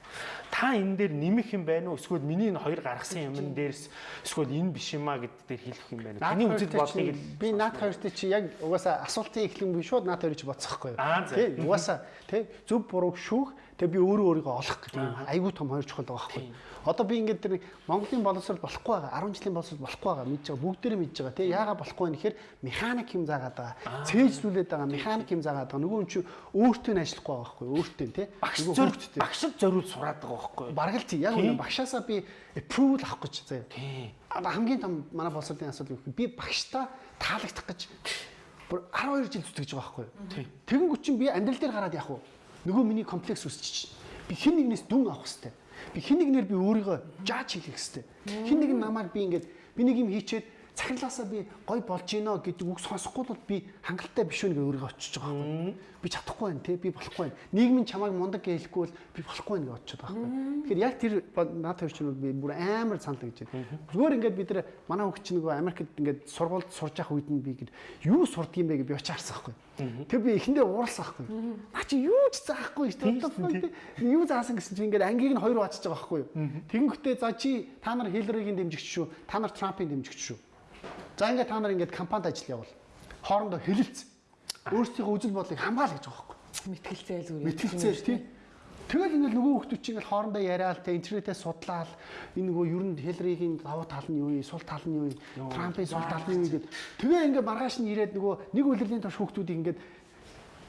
Та энэ дээр нэмэх юм байна уу? Эсвэл миний энэ хоёр гаргасан юмн дээрс эсвэл энэ биш юм а гэдэг дээр хэлэх юм байна. Таны үзэл бодлыг би наад хоёртой чи яг угаасаа асуултын эхлэн би шууд наад хоёрыг чи бодсохгүй юу? Тий, угаасаа тий зөв бурууг шүүх тэгээ би өөрөө өөрийгөө олох гэдэг юм. Айгүй том хоёр чухал байгаа байхгүй. Одоо би ингээд тэр Монголын боловсрол болохгүй байгаа. 10 жилийн боловсрол болохгүй байгаа. Мэдж байгаа. Бүгдээрээ мэдж байгаа. Тий яагаад болохгүй вэ гэхээр механик юм заагаад байгаа. Цээжлүүлээд байгаа механик юм заагаад байгаа. Нөгөө чи өөртөө нь ажиллахгүй байгаа байхгүй өөртөө тий багш зөвхөн багшд зориуд сураад байгаа байхгүй бараг л тий яг үнэ багшаасаа би approval авах гэж заяа. Тий хамгийн том манай боловсролын асуудал юу би багштай таалагдах гэж бүр 12 жил зүтгэж байгаа байхгүй тий тэгэнгүүт чинь би амьдрал дээр гараад явах уу нөгөө миний комплекс үсчих би хэн нэгнээс дүн авах хэрэгтэй Би хин нэгнэр би өөрийгөө жаач хийх хэрэгтэй. Хин нэг намайг би ингээд би нэг юм хийчээд цахилгаасаа би гой болж гинэ гэдэг үг сонсохгүй бол би хангалттай биш үү гэж өөрийгөө очиж байгаа байхгүй. Би чадахгүй байна те би болохгүй байна. Нийгэм чамайг мундаг гэлэхгүй бол би болохгүй байна гэж очиж байгаа байхгүй. Тэгэхээр яг тэр наад хоёр чинь би бүр амар санал гэж байна. Зүгээр ингээд бид нар манай хөгч нөгөө Америкт ингээд сургуульд сурж явах үед нь би ингээд юу сурдаг юм бэ гэж би очиж харсан байхгүй. Тэр би эхэндээ ууралсан байхгүй. Наа чи юу ч заахгүй шүү дээ. Юу заасан гэсэн чинь ингээд ангийг нь хоёр бачиж байгаа байхгүй. Тэгэнгүүтээ за чи та нар Хиллерийн дэмжигч шүү. Та нар Трампын дэмжигч шүү. За ингээд та нар ингээд компанид ажил явуул. Хоорондоо хэлэлцсэн. Өөрсдийнхөө үзэл бодлыг хамгаал гэж байгаа байхгүй. Мэтгэлцээл зүгээр. Мэтгэлцээл тий. Тэгэл ингээд нөгөө хүмүүс чинь ингээд хоорондоо яриад те интернетээ судлаад энэ нөгөө ер нь Хиллерийн давуу тал нь юу вэ? Сул тал нь юу вэ? Трампын сул тал нь юу гэдэг. Тэгээ ингээд маргааш нь ирээд нөгөө нэг үлрэлийн турш хүмүүсийг ингээд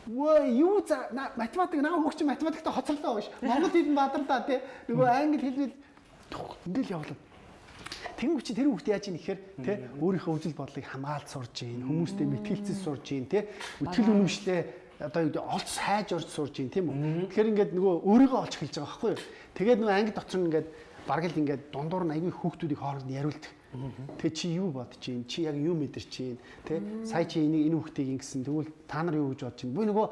Вөө юу за математик наа хөгч математикта хоцорлоо биш. Монгол хэл нь бадарлаа тий. Нөгөө англи хэлвэл ингээл явлаа. Тэнгүү чи тэр хүүхд яаж ийм ихээр тий өөрийнхөө үзэл бодлыг хамгаалж сурж гин хүмүүстэй мэтгэлцэл сурж гин тий өтгөл үнэмшлээ одоо юу гэдэг олц хайж орж сурж гин тийм үү. Тэгэхээр ингээд нөгөө өөрийгөө олж эхэлж байгаа байхгүй юу. Тэгээд нөгөө анги дотор нь ингээд бараг л ингээд дундуур нь аягүй хүүхдүүдийг хооронд нь яриулдаг. Тэгээ чи юу бодож чинь чи яг юу мэдэрч чинь тий сая чи энийг энэ хүүхдийг ингэсэн тэгвэл та нар юу гэж бодож чинь би нөгөө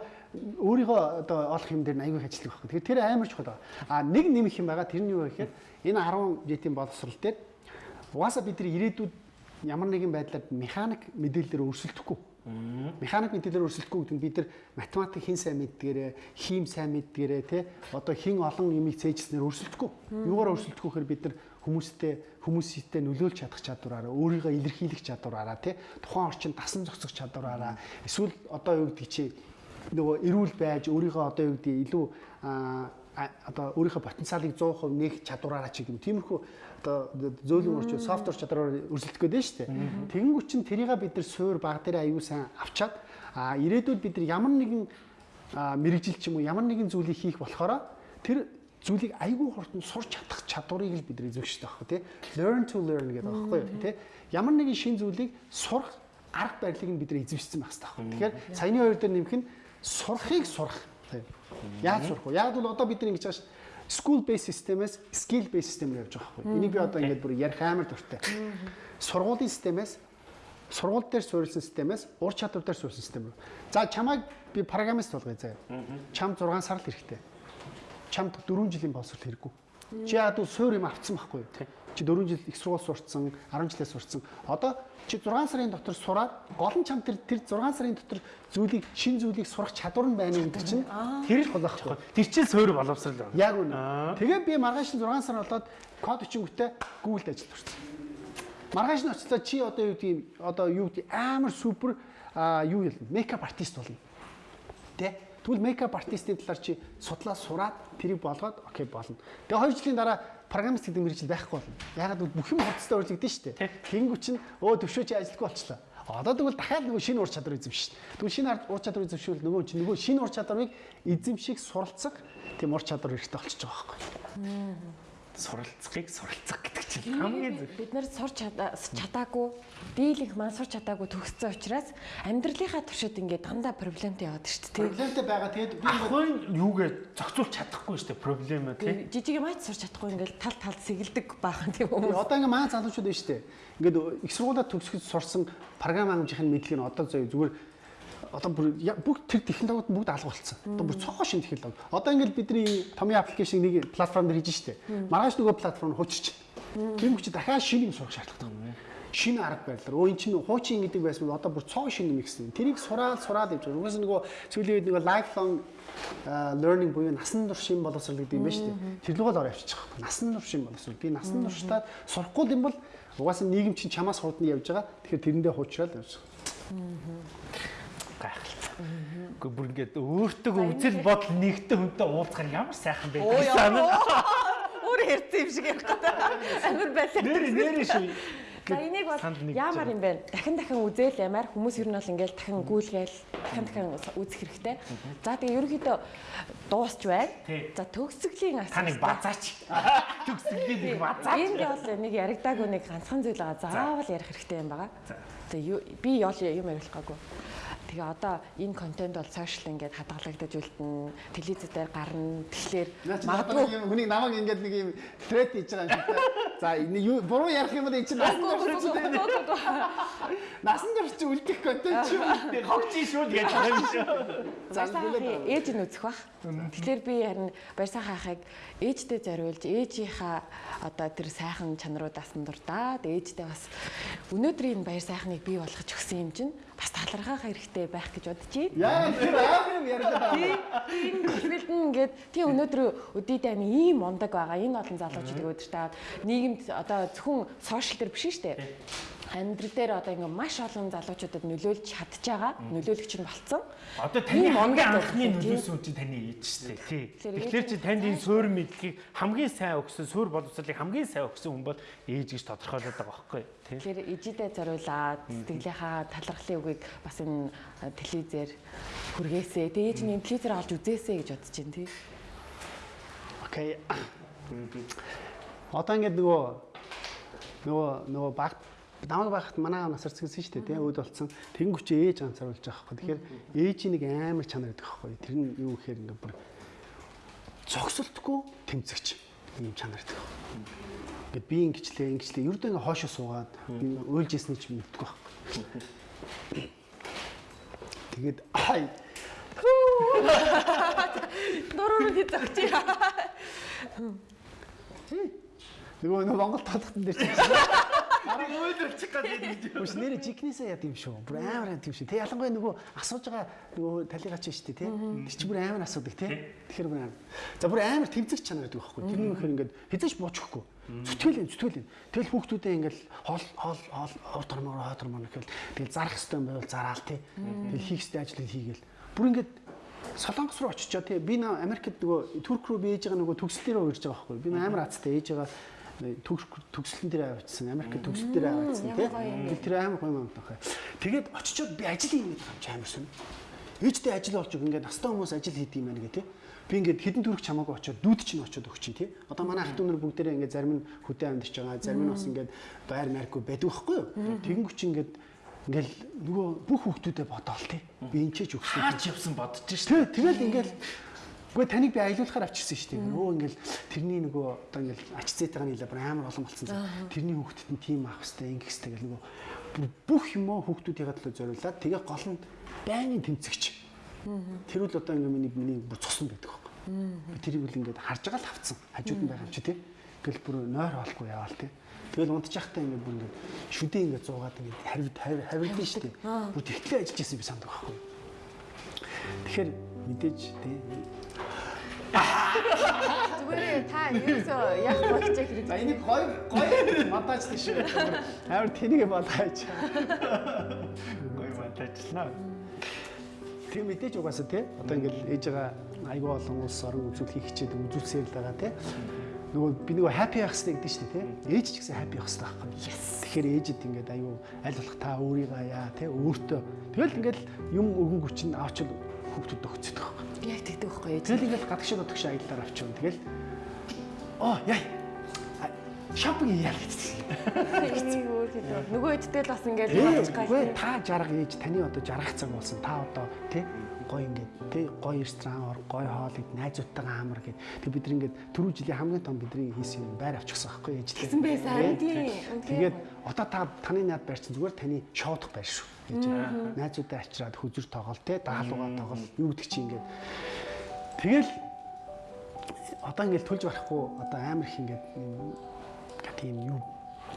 өөрийгөө одоо олох юм дээр аягүй ажиллах байхгүй. Тэгэхээр тэр амар чухал. А нэг нэмэх юм байгаа тэр нь юу вэ гэхээр энэ 10 жилийн боловсрал дээр Угаасаа бид нар ирээдүйд ямар нэгэн байдлаар механик мэдээлэлээр өрсөлдөхгүй. Механик мэдээлэлээр өрсөлдөхгүй гэдэг нь бид нар математик хин сайн мэддгээрээ, хим сайн мэддгээрээ тий одоо хин олон юмыг цээжснээр өрсөлдөхгүй. Юугаар өрсөлдөхгүй гэхээр бид нар хүмүүстэй хүмүүстэй нөлөөлж чадах чадвараараа, өөрийгөө илэрхийлэх чадвараараа тий тухайн орчинд дасан зохицох чадвараараа. Эсвэл одоо юу гэдэг чи нөгөө эрүүл байж өөрийгөө одоо юу гэдэг илүү одоо өөрийнхөө потенциалыг 100% нээх чадвараараа ч юм. Тиймэрхүү одоо зөөлөн орчин софтвер чадвараар өрсөлдөх гээд байна шүү дээ. Тэгэнгүүт чинь тэрийг бид нар суур баг дээр аюу сан авчаад а ирээдүйд бид нар ямар нэгэн мэрэгжил ч юм уу ямар нэгэн зүйлийг хийх болохоор тэр зүйлийг айгүй хурдан сурч чадах чадварыг л бид эзэмшдэг байхгүй тий. Learn to learn гэдэг байхгүй юу тий. Ямар нэгэн шин зүйлийг сурах арга барилыг нь бид эзэмшсэн байх хэрэгтэй байхгүй. Тэгэхээр саяны хоёр дээр нэмэх нь сурахыг сурах. Яаж сурах вэ? Яг бол одоо бид нар ингэж байгаа шүү school based системээс skill based систем рүү явж байгаа байхгүй. Энийг би одоо ингээд бүр ярих амар дуртай. Сургуулийн системээс сургууль дээр суурилсан системээс ур чадвар дээр суурилсан систем рүү. За чамайг би программист болгоё заяа. Чам 6 сар л хэрэгтэй. Чамд 4 жилийн боловсрол хэрэггүй. Чи яад суур юм авцсан байхгүй юу? Чи 4 жил их сургууль сурцсан, 10 жилээ сурцсан. Одоо чи 6 сарын дотор сураад гол нь чам тэр тэр 6 сарын дотор зүйлийг шин зүйлийг сурах чадвар нь байна гэдэг чинь тэр л гол байхгүй. Тэр чинь суур боловсрал байна. Яг үнэ. Тэгээ би маргааш нь 6 сар болоод код өчөнгөтэй Google-д ажиллаж сурсан. Маргааш нь очицлаа чи одоо юу гэдэг одоо юу гэдэг амар супер юу юм мейкап артист болно. Тэ? Тэгвэл мейкап артистийн талаар чи судлаа сураад тэрийг болгоод окей болно. Тэгээ 2 жилийн дараа программист гэдэг мэрэгжил байхгүй болно. Ягаад гэвэл бүх юм хурцтай урьдчихдээ шүү дээ. Тэнгүү чинь өө төвшөө чи ажилтгүй болчлаа. Одоо тэгвэл дахиад нөгөө шинэ ур чадвар эзэмшиж шин. Тэгвэл шинэ ур чадвар эзэмшүүл нөгөө чинь нөгөө шинэ ур чадварыг эзэмших суралцах тийм ур чадвар хэрэгтэй болчихж байгаа байхгүй суралцахыг суралцах гэдэг чинь хамгийн зөв. Бид нэр сурч чадаагүй, дийлэнх маань сурч чадаагүй төгссөн учраас амьдралынхаа туршид ингээд дандаа проблемтэй яваад шүү дээ. Проблемтэй байгаа. Тэгээд би ахын юугээ зохицуулж чадахгүй шүү дээ проблем тий. Жижиг юм аач сурч чадахгүй ингээд тал тал сэгэлдэг баахан тийм хүмүүс. Одоо ингээд маань залуучууд байна шүү дээ. Ингээд их сургуулаа төгсгөж сурсан програм хангамжийн мэдлэг нь одоо зүгээр одоо бүр бүгд тэр технологиуд бүгд алга болцсон. Одоо бүр цоо шин технологи. Одоо ингээл бидний томьёо аппликейшн нэг платформ дээр хийж штэ. Маргааш нөгөө платформ хуучирч. Тийм хүч дахиад шинэ юм сурах шаардлагатай байна. Шинэ арга барилаар. Өө эн чинь хуучин гэдэг байсан одоо бүр цоо шин юм гэсэн. Тэрийг сураад сураад явж байгаа. Угсаа нөгөө сүүлийн үед нөгөө lifelong learning буюу насан турш шин боловсрол гэдэг юм байна шүү дээ. Тэр лугаар ороо авчиж байгаа. Насан турш шин боловсрол. Би насан туршдаа сурахгүй юм бол угаасаа нийгэм чинь чамаас хурдан явж байгаа. Тэгэхээр тэрэндээ хуучраад явж байгаа гайхалтай. Гэхдээ бүр ингээд өөртөө үзэл бодол нэгтэй хүнтэй уулзахаар ямар сайхан байдаг санаа. [laughs] Өөр хэрцэн юм шиг ярих гэдэг. Амар байлаа. Нэр нэр шүү. За энийг бол яамаар юм бэ? Дахин дахин үзэл ямаар хүмүүс ер нь бол ингээл дахин гүйлгээл дахин дахин үзэх хэрэгтэй. За тэгээ ерөнхийдөө дуусч байна. За төгсгөлийн асуулт. Таныг базаач. [laughs] Төгсгөлийн нэг базаач. Энд бол нэг яригдаагүй нэг ганцхан зүйл байгаа. Заавал ярих хэрэгтэй юм байгаа. Тэгээ би ял юм ярих гаагүй. Тэгээ одоо энэ контент бол сошиал ингээд хадгалагдаж үлдэн телевиз дээр гарна. Тэгэхээр магадгүй хүнийг намайг ингээд нэг юм трет хийж байгаа юм шиг. За нэг буруу ярих юм бол энэ чинь насан турш насан турш үлдэх контент юм. Хогчий шүү гэж байгаа юм шүү. За ээж нь үзэх бах. Тэгэхээр би харин баярсан хаахыг ээжтэй зориулж ээжийнхаа одоо тэр сайхан чанаруудаас нь дурдаад ээжтэй бас өнөөдрийн баяр сайхныг бий болгож өгсөн юм чинь бас талархах хэрэгтэй байх гэж бодож байна. Яа тэр аав юм яриад байгаа. Тийм хэлбэлд нь ингээд тий өнөөдөр өдийдээ амин ийм мундаг байгаа. Энэ олон залуучуудыг өдөртөө аваад нийгэмд одоо зөвхөн сошиал дээр биш шүү дээ амьдрал дээр одоо ингээ маш олон залуучуудад нөлөөлж чадж байгаа нөлөөлөгч нь болцсон. Одоо таны хамгийн анхны нөлөөсөн чинь таны ээж шүү дээ. Тий. Тэгэхээр чи танд энэ суурь мэдлэгийг хамгийн сайн өгсөн, суурь боловсролыг хамгийн сайн өгсөн хүн бол ээж гэж тодорхойлоод байгаа байхгүй юу? Тэгэхээр ээжидээ зориулаад сэтгэлийнхаа талархлын үгийг бас энэ телевизээр хүргээсэй. Тэгээ ээж нь телевизээр олж үзээсэй гэж бодож байна тий. Окей. Одоо ингээд нөгөө нөгөө нөгөө багт намайг байхад манай аав насар цэгсэн шүү дээ тийм өөд болцсон тэнгүүч ээж ганцааруулж байгаа байхгүй тэгэхээр ээжийн нэг амар чанар гэдэг байхгүй тэр нь юу гэхээр ингээ бүр зогсолтгүй тэмцэгч ийм чанар гэдэг байхгүй ингээд би ингэчлээ ингэчлээ. Ердөө ингээ хоошоо суугаад би уйлжсэн ч мэдгүй байхгүй тэгээд ай Дөрөөр нь зогч. Нөгөө Монгол татхтан дээр чинь Өөдрөлчих гэдэг. Үгүй нэрэ жигнэсээ яд юм шүү. Бүр амар яд юм шүү. Тэ ялангуяа нөгөө асууж байгаа нөгөө талигач шүү дээ, тэ. Тэр чинь бүр амар асуудаг, тэ. Тэгэхээр бүр амар. За бүр амар тэмцэх чанар гэдэг байхгүй. Тэр нь ихээр ингээд хизээч буучихгүй. Зүтгэл зүтгэл. Тэгэл хүүхдүүдээ ингээд хоол хоол хоол урд тормоор хоо тормоор гэхэл тэгэл зарах хэвээр байвал зараал, тэ. Тэгэл хийх хэвээр ажлыг хийгээл. Бүр ингээд Солонгос руу очичоо тий би Америкт нөгөө Турк руу би ээж байгаа нөгөө төгсөл рүү ирж байгаа байхгүй би амар азтай ээж байгаа төгсөлтөн дээр авчихсан Америк төгсөл дээр авчихсан тий? би тэр амар гоё юм тахаа тэгээд очичоод би ажил юм чи амар сүн ээжтэй ажил болж байгаа ингээд настай хүмүүс ажил хийдэг юм байна гэ тий? Би ингээд хідэн төрөх чамаагүй очиод дүүд чинь очиод өгч чинь тий? Одоо манай ах トゥ нар бүгдээрээ ингээд зарим нь хөдөө амьдч байгаа зарим нь бас ингээд байр маркгүй байдаг байхгүй юу? Тэгэнгүүт чинь ингээд ингээл нөгөө бүх хүүхдүүдэд бодоол тий. Би энэ ч өгсөн. Хаач явсан бодож. Тий, тэгэл ингээл Үгүй таныг би аялуулахаар авчирсан шүү дээ. Өө ингээл тэрний нөгөө одоо ингээл ач зээтэйгээ нийлээ бүр амар олон болсон. Тэрний хүүхдэд нь тим авах хэвээр ингэх хэвээр гэл нөгөө бүх юмоо хүүхдүүдийн төлөө зориулаад тэгээ гол нь байнгын тэмцэгч. Тэр үл одоо ингээ миний миний бүр цусан байдаг байхгүй. Би тэрийг үл ингээд харж байгаа л авцсан. Хажууд нь байгаа юм чи тий. Тэгэл бүр нойр олохгүй яваал тий. Тэгэл унтчихтай ингээд бүр ингээд шүдээ ингээд зуугаад ингээд харивд харивдсан шүү дээ. Бүр тэгтлээ ажиллаж байсан би санддаг байхгүй. Тэгэхээр мэдээж тий Зүгээр та ерөөсөө яг болж хэрэг. За энийг гой гой монтаж тийш. Амар тэнийг болгооч. Гоё монтажлаа. Тэг мэдээж угаасаа тий одоо ингээд ээж байгаа айгүй олон улс орон үзүүлэх хичээд үзүүлсээр л байгаа тий нөгөө би нөгөө happy байх хэрэгтэй гэдэг чинь тий ээж ч гэсэн happy байх хэрэгтэй байхгүй тэгэхээр ээжэд ингээд аюу аль болох та өөрийгөө яа тий өөртөө тэгэл ингээд юм өгөнгө чинь авч хүүхдүүд өгцөд байхгүй Яг тэгдэг байхгүй ээж. тэгэл ингээд гадагшаа гадагшаа аяллаар авчихсан тэгэл оо яа шопинг яа гэсэн. Нөгөө эдтэй л бас ингээд Үгүй гай. та жарга ээж таны одоо жаргах цаг болсон. Та одоо тий гой ингээд тий гой ресторан ор гой хоол ид найзуудтайгаа амар гэд. Тэг бид ингээд түрүү жилийн хамгийн том бидний хийсэн юм байр авчихсан байхгүй ээжтэй. Тэгсэн байсан. Тийм. Тэгээд одоо та таны наад байрчин зүгээр таны шоудах байр шүү. Гэж найзуудаа ачраад хүзүр тоглол тий даалуугаа тоглол юу гэдэг чи ингээд. Тэгэл одоо ингээд төлж барахгүй одоо амар их ингээд тийм юу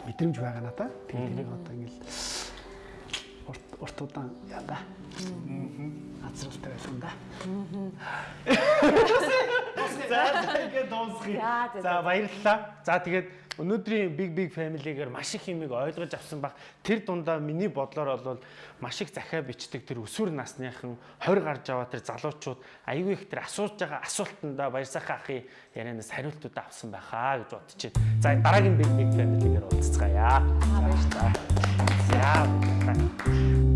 мэдрэмж байгаа надаа. Тэгээд тэрийг одоо ингээд урт удаан яа да. Азралтай байсан да. За ингээд дуусгая. За, за, За баярлалаа. За тэгээд өнөөдрийн Big Big Family-гээр маш их юмыг ойлгож авсан баг. Тэр дундаа миний бодлоор бол маш их захиа бичдэг тэр өсвөр насныхан 20 гарч аваа тэр залуучууд аюу их тэр асууж байгаа асуултандаа баярсахаа ахын ярианаас хариултууд авсан байхаа гэж байна. За дараагийн Big Big Family-гээр уулзцгаая. Аа баярлалаа. За.